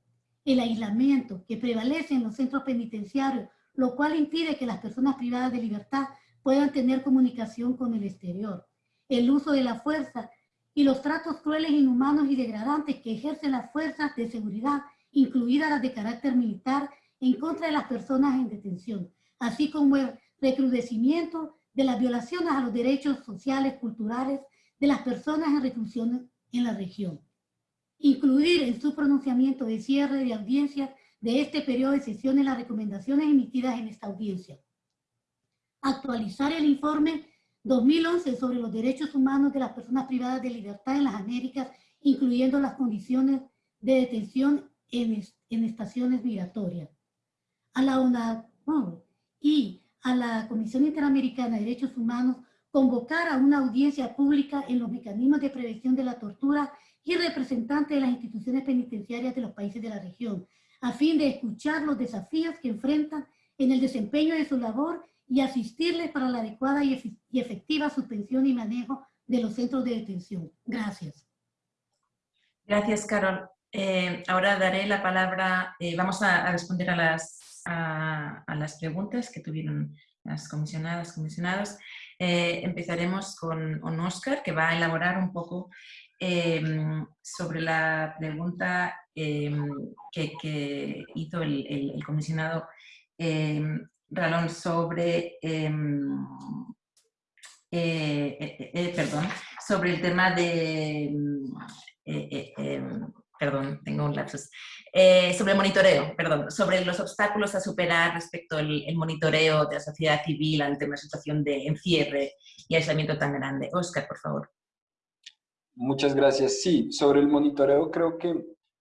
El aislamiento que prevalece en los centros penitenciarios, lo cual impide que las personas privadas de libertad puedan tener comunicación con el exterior. El uso de la fuerza y los tratos crueles, inhumanos y degradantes que ejercen las fuerzas de seguridad, incluidas las de carácter militar, en contra de las personas en detención, así como el recrudecimiento de las violaciones a los derechos sociales, culturales de las personas en reclusión en la región. Incluir en su pronunciamiento de cierre de audiencias de este periodo de sesiones las recomendaciones emitidas en esta audiencia actualizar el informe 2011 sobre los derechos humanos de las personas privadas de libertad en las Américas, incluyendo las condiciones de detención en, en estaciones migratorias. A la UNACOM y a la Comisión Interamericana de Derechos Humanos convocar a una audiencia pública en los mecanismos de prevención de la tortura y representantes de las instituciones penitenciarias de los países de la región, a fin de escuchar los desafíos que enfrentan en el desempeño de su labor y asistirles para la adecuada y efectiva suspensión y manejo de los centros de detención. Gracias. Gracias, Carol. Eh, ahora daré la palabra, eh, vamos a, responder a las, a, las preguntas que tuvieron las comisionadas, comisionados. Eh, empezaremos con, Oscar, que va a elaborar un poco sobre la pregunta que, hizo el, comisionado Ralón sobre perdón, sobre el tema de perdón, tengo un lapsus, eh, sobre el monitoreo, perdón, sobre los obstáculos a superar respecto al monitoreo de la sociedad civil ante una situación de encierre y aislamiento tan grande. Oscar, por favor. Muchas gracias. Sí, sobre el monitoreo creo que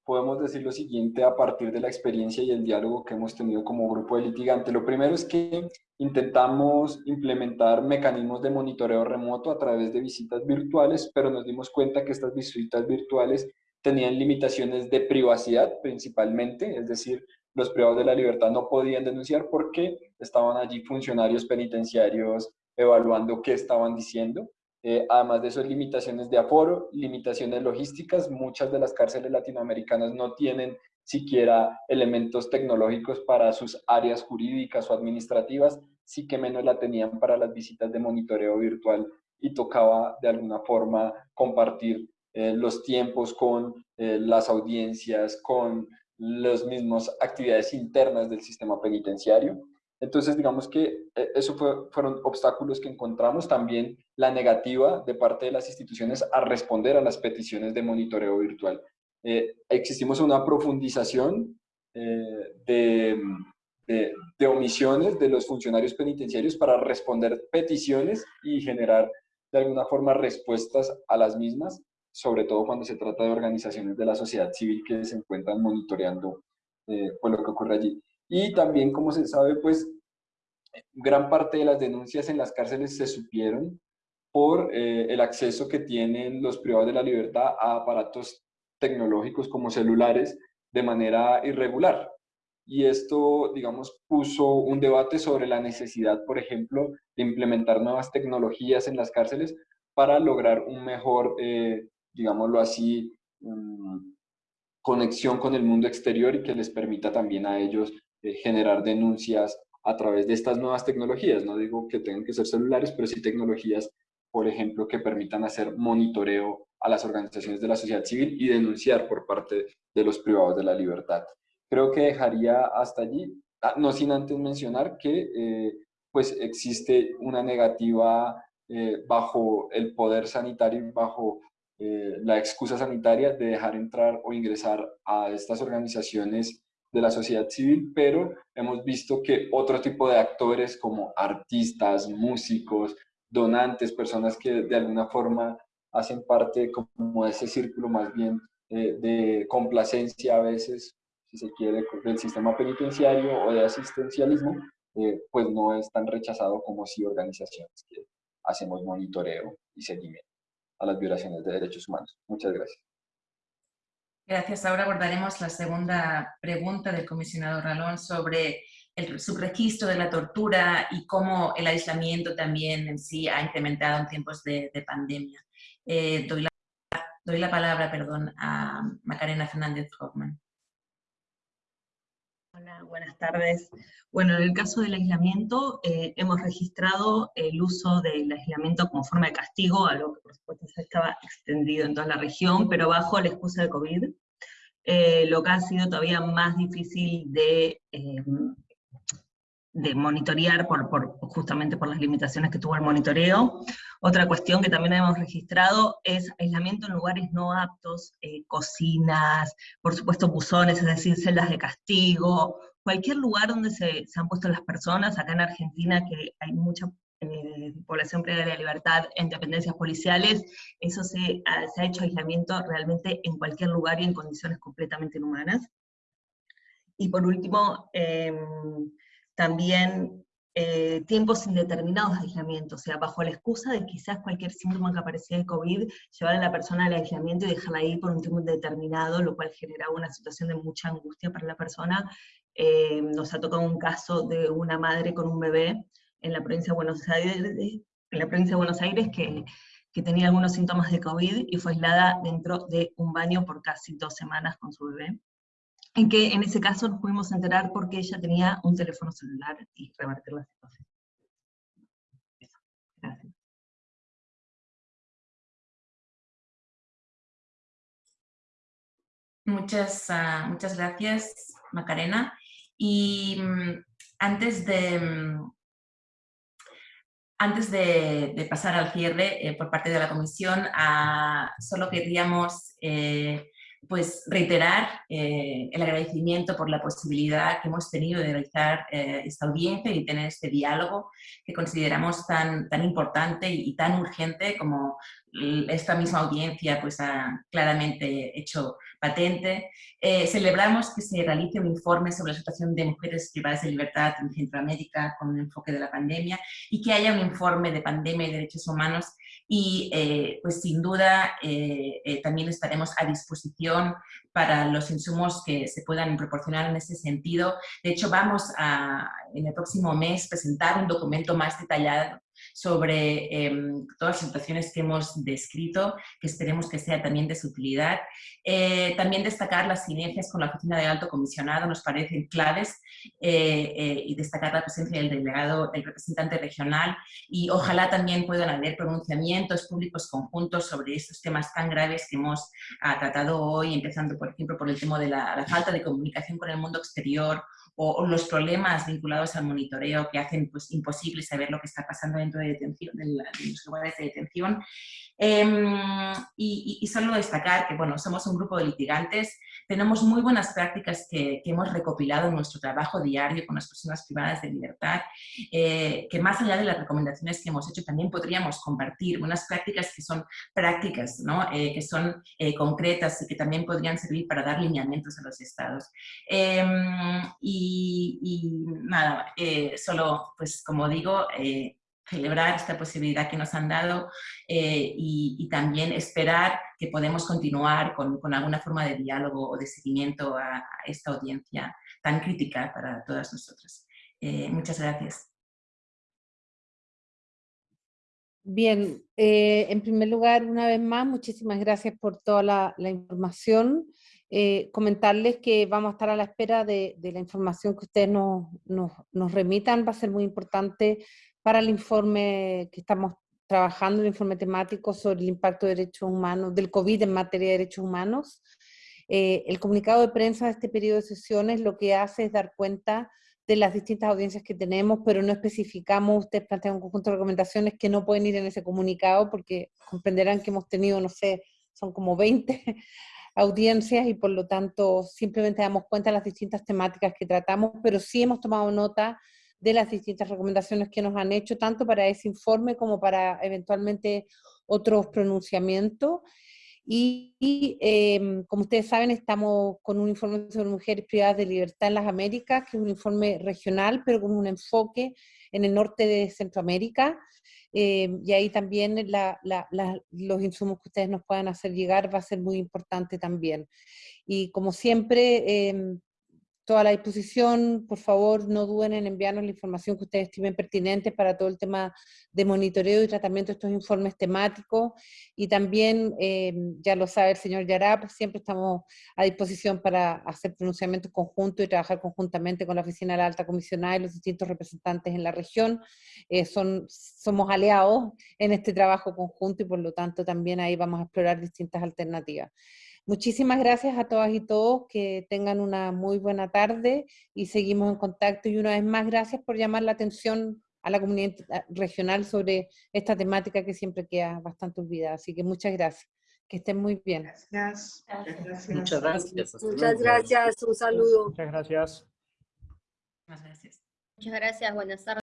podemos decir lo siguiente a partir de la experiencia y el diálogo que hemos tenido como grupo de litigante. Lo primero es que intentamos implementar mecanismos de monitoreo remoto a través de visitas virtuales, pero nos dimos cuenta que estas visitas virtuales tenían limitaciones de privacidad principalmente, es decir, los privados de la libertad no podían denunciar porque estaban allí funcionarios penitenciarios evaluando qué estaban diciendo. Eh, además de eso, limitaciones de aforo, limitaciones logísticas. Muchas de las cárceles latinoamericanas no tienen siquiera elementos tecnológicos para sus áreas jurídicas o administrativas, sí que menos la tenían para las visitas de monitoreo virtual y tocaba de alguna forma compartir eh, los tiempos con eh, las audiencias, con las mismas actividades internas del sistema penitenciario. Entonces, digamos que eh, eso fueron obstáculos que encontramos. También la negativa de parte de las instituciones a responder a las peticiones de monitoreo virtual. existimos una profundización de, de omisiones de los funcionarios penitenciarios para responder peticiones y generar de alguna forma respuestas a las mismas sobre todo cuando se trata de organizaciones de la sociedad civil que se encuentran monitoreando eh, pues, lo que ocurre allí. Y también, como se sabe, pues gran parte de las denuncias en las cárceles se supieron por eh, el acceso que tienen los privados de la libertad a aparatos tecnológicos como celulares de manera irregular. Y esto, digamos, puso un debate sobre la necesidad, por ejemplo, de implementar nuevas tecnologías en las cárceles para lograr un mejor eh, digámoslo así, mm, conexión con el mundo exterior y que les permita también a ellos eh, generar denuncias a través de estas nuevas tecnologías. No digo que tengan que ser celulares, pero sí tecnologías, por ejemplo, que permitan hacer monitoreo a las organizaciones de la sociedad civil y denunciar por parte de los privados de la libertad. Creo que dejaría hasta allí, ah, no sin antes mencionar que eh, pues existe una negativa eh, bajo el poder sanitario, bajo eh, la excusa sanitaria de dejar entrar o ingresar a estas organizaciones de la sociedad civil, pero hemos visto que otro tipo de actores como artistas, músicos, donantes, personas que de alguna forma hacen parte como de ese círculo más bien eh, de complacencia a veces, si se quiere, del sistema penitenciario o de asistencialismo, eh, pues no es tan rechazado como si organizaciones que hacemos monitoreo y seguimiento a las violaciones de derechos humanos. Muchas gracias. Gracias. Ahora abordaremos la segunda pregunta del comisionado Ralón sobre el subregistro de la tortura y cómo el aislamiento también en sí ha incrementado en tiempos de, pandemia. Eh, doy, la, doy, la, palabra perdón, a Macarena Fernández Hoffman. Hola, buenas tardes. Bueno, en el caso del aislamiento, eh, hemos registrado el uso del aislamiento como forma de castigo, algo que por supuesto se estaba extendido en toda la región, pero bajo la excusa de COVID, eh, lo que ha sido todavía más difícil de, eh, de monitorear por, justamente por las limitaciones que tuvo el monitoreo. Otra cuestión que también hemos registrado es aislamiento en lugares no aptos, eh, cocinas, por supuesto buzones, es decir, celdas de castigo, cualquier lugar donde se, han puesto las personas, acá en Argentina que hay mucha eh, población previa de la libertad en dependencias policiales, eso se, se ha hecho aislamiento realmente en cualquier lugar y en condiciones completamente inhumanas. Y por último, em, también eh, tiempos indeterminados de aislamiento, o sea, bajo la excusa de quizás cualquier síntoma que aparecía de COVID, llevar a la persona al aislamiento y dejarla ahí por un tiempo indeterminado, lo cual generaba una situación de mucha angustia para la persona. Eh, nos ha tocado un caso de una madre con un bebé en la provincia de Buenos Aires, que tenía algunos síntomas de COVID y fue aislada dentro de un baño por casi dos semanas con su bebé. En que en ese caso nos pudimos enterar porque ella tenía un teléfono celular y revertir la situación. Muchas, ah, muchas gracias, Macarena. Y mm, antes de, mm, antes de, pasar al cierre eh, por parte de la comisión, ah, solo queríamos eh, pues reiterar eh, el agradecimiento por la posibilidad que hemos tenido de realizar eh, esta audiencia y tener este diálogo que consideramos tan, tan importante y, tan urgente como esta misma audiencia pues, ha claramente hecho patente. Eh, celebramos que se realice un informe sobre la situación de mujeres privadas de libertad en Centroamérica con un enfoque de la pandemia y que haya un informe de pandemia y derechos humanos y eh, pues sin duda eh, eh, también estaremos a disposición para los insumos que se puedan proporcionar en ese sentido. De hecho, vamos a en el próximo mes presentar un documento más detallado sobre em, todas las situaciones que hemos descrito, que esperemos que sea también de su utilidad. Eh, también destacar las sinergias con la Oficina de Alto Comisionado nos parecen claves eh, eh, y destacar la presencia del delegado, del representante regional y ojalá también puedan haber pronunciamientos públicos conjuntos sobre estos temas tan graves que hemos ah, tratado hoy, empezando por ejemplo por el tema de la, la falta de comunicación con el mundo exterior o, los problemas vinculados al monitoreo que hacen pues, imposible saber lo que está pasando dentro de, detención, de, los lugares de detención. Em, y, y, solo destacar que bueno, somos un grupo de litigantes tenemos muy buenas prácticas que, hemos recopilado en nuestro trabajo diario con las personas privadas de libertad, eh, que más allá de las recomendaciones que hemos hecho también podríamos compartir, buenas prácticas que son prácticas, ¿no? Eh, que son eh, concretas y que también podrían servir para dar lineamientos a los estados. Em, y, nada, solo pues como digo, celebrar esta posibilidad que nos han dado eh, y, también esperar que podemos continuar con, con, alguna forma de diálogo o de seguimiento a, esta audiencia tan crítica para todas nosotras. Eh, muchas gracias. Bien, eh, en primer lugar, una vez más, muchísimas gracias por toda la, la información. Comentarles que vamos a estar a la espera de, de la información que ustedes nos, nos, nos, remitan, va a ser muy importante para el informe que estamos trabajando, el informe temático sobre el impacto de derechos humanos, del COVID en materia de derechos humanos. Eh, el comunicado de prensa de este periodo de sesiones lo que hace es dar cuenta de las distintas audiencias que tenemos, pero no especificamos, ustedes plantean un conjunto de recomendaciones que no pueden ir en ese comunicado porque comprenderán que hemos tenido, no sé, son como 20 audiencias y por lo tanto simplemente damos cuenta de las distintas temáticas que tratamos, pero sí hemos tomado nota de las distintas recomendaciones que nos han hecho, tanto para ese informe como para eventualmente otros pronunciamientos. Y, em, como ustedes saben, estamos con un informe sobre mujeres privadas de libertad en las Américas, que es un informe regional, pero con un enfoque en el norte de Centroamérica. Em, y ahí también los insumos que ustedes nos puedan hacer llegar va a ser muy importante también. Y como siempre, em, toda la disposición, por favor no duden en enviarnos la información que ustedes estimen pertinente para todo el tema de monitoreo y tratamiento de estos informes temáticos y también, eh, ya lo sabe el señor Yarap, siempre estamos a disposición para hacer pronunciamientos conjuntos y trabajar conjuntamente con la Oficina de la Alta Comisionada y los distintos representantes en la región. Eh, son, somos aliados en este trabajo conjunto y por lo tanto también ahí vamos a explorar distintas alternativas. Muchísimas gracias a todas y todos, que tengan una muy buena tarde y seguimos en contacto. Y una vez más, gracias por llamar la atención a la comunidad regional sobre esta temática que siempre queda bastante olvidada. Así que muchas gracias. Que estén muy bien. Gracias. Muchas gracias. Muchas gracias. Un saludo. Muchas gracias. Muchas gracias. Muchas gracias. Buenas tardes.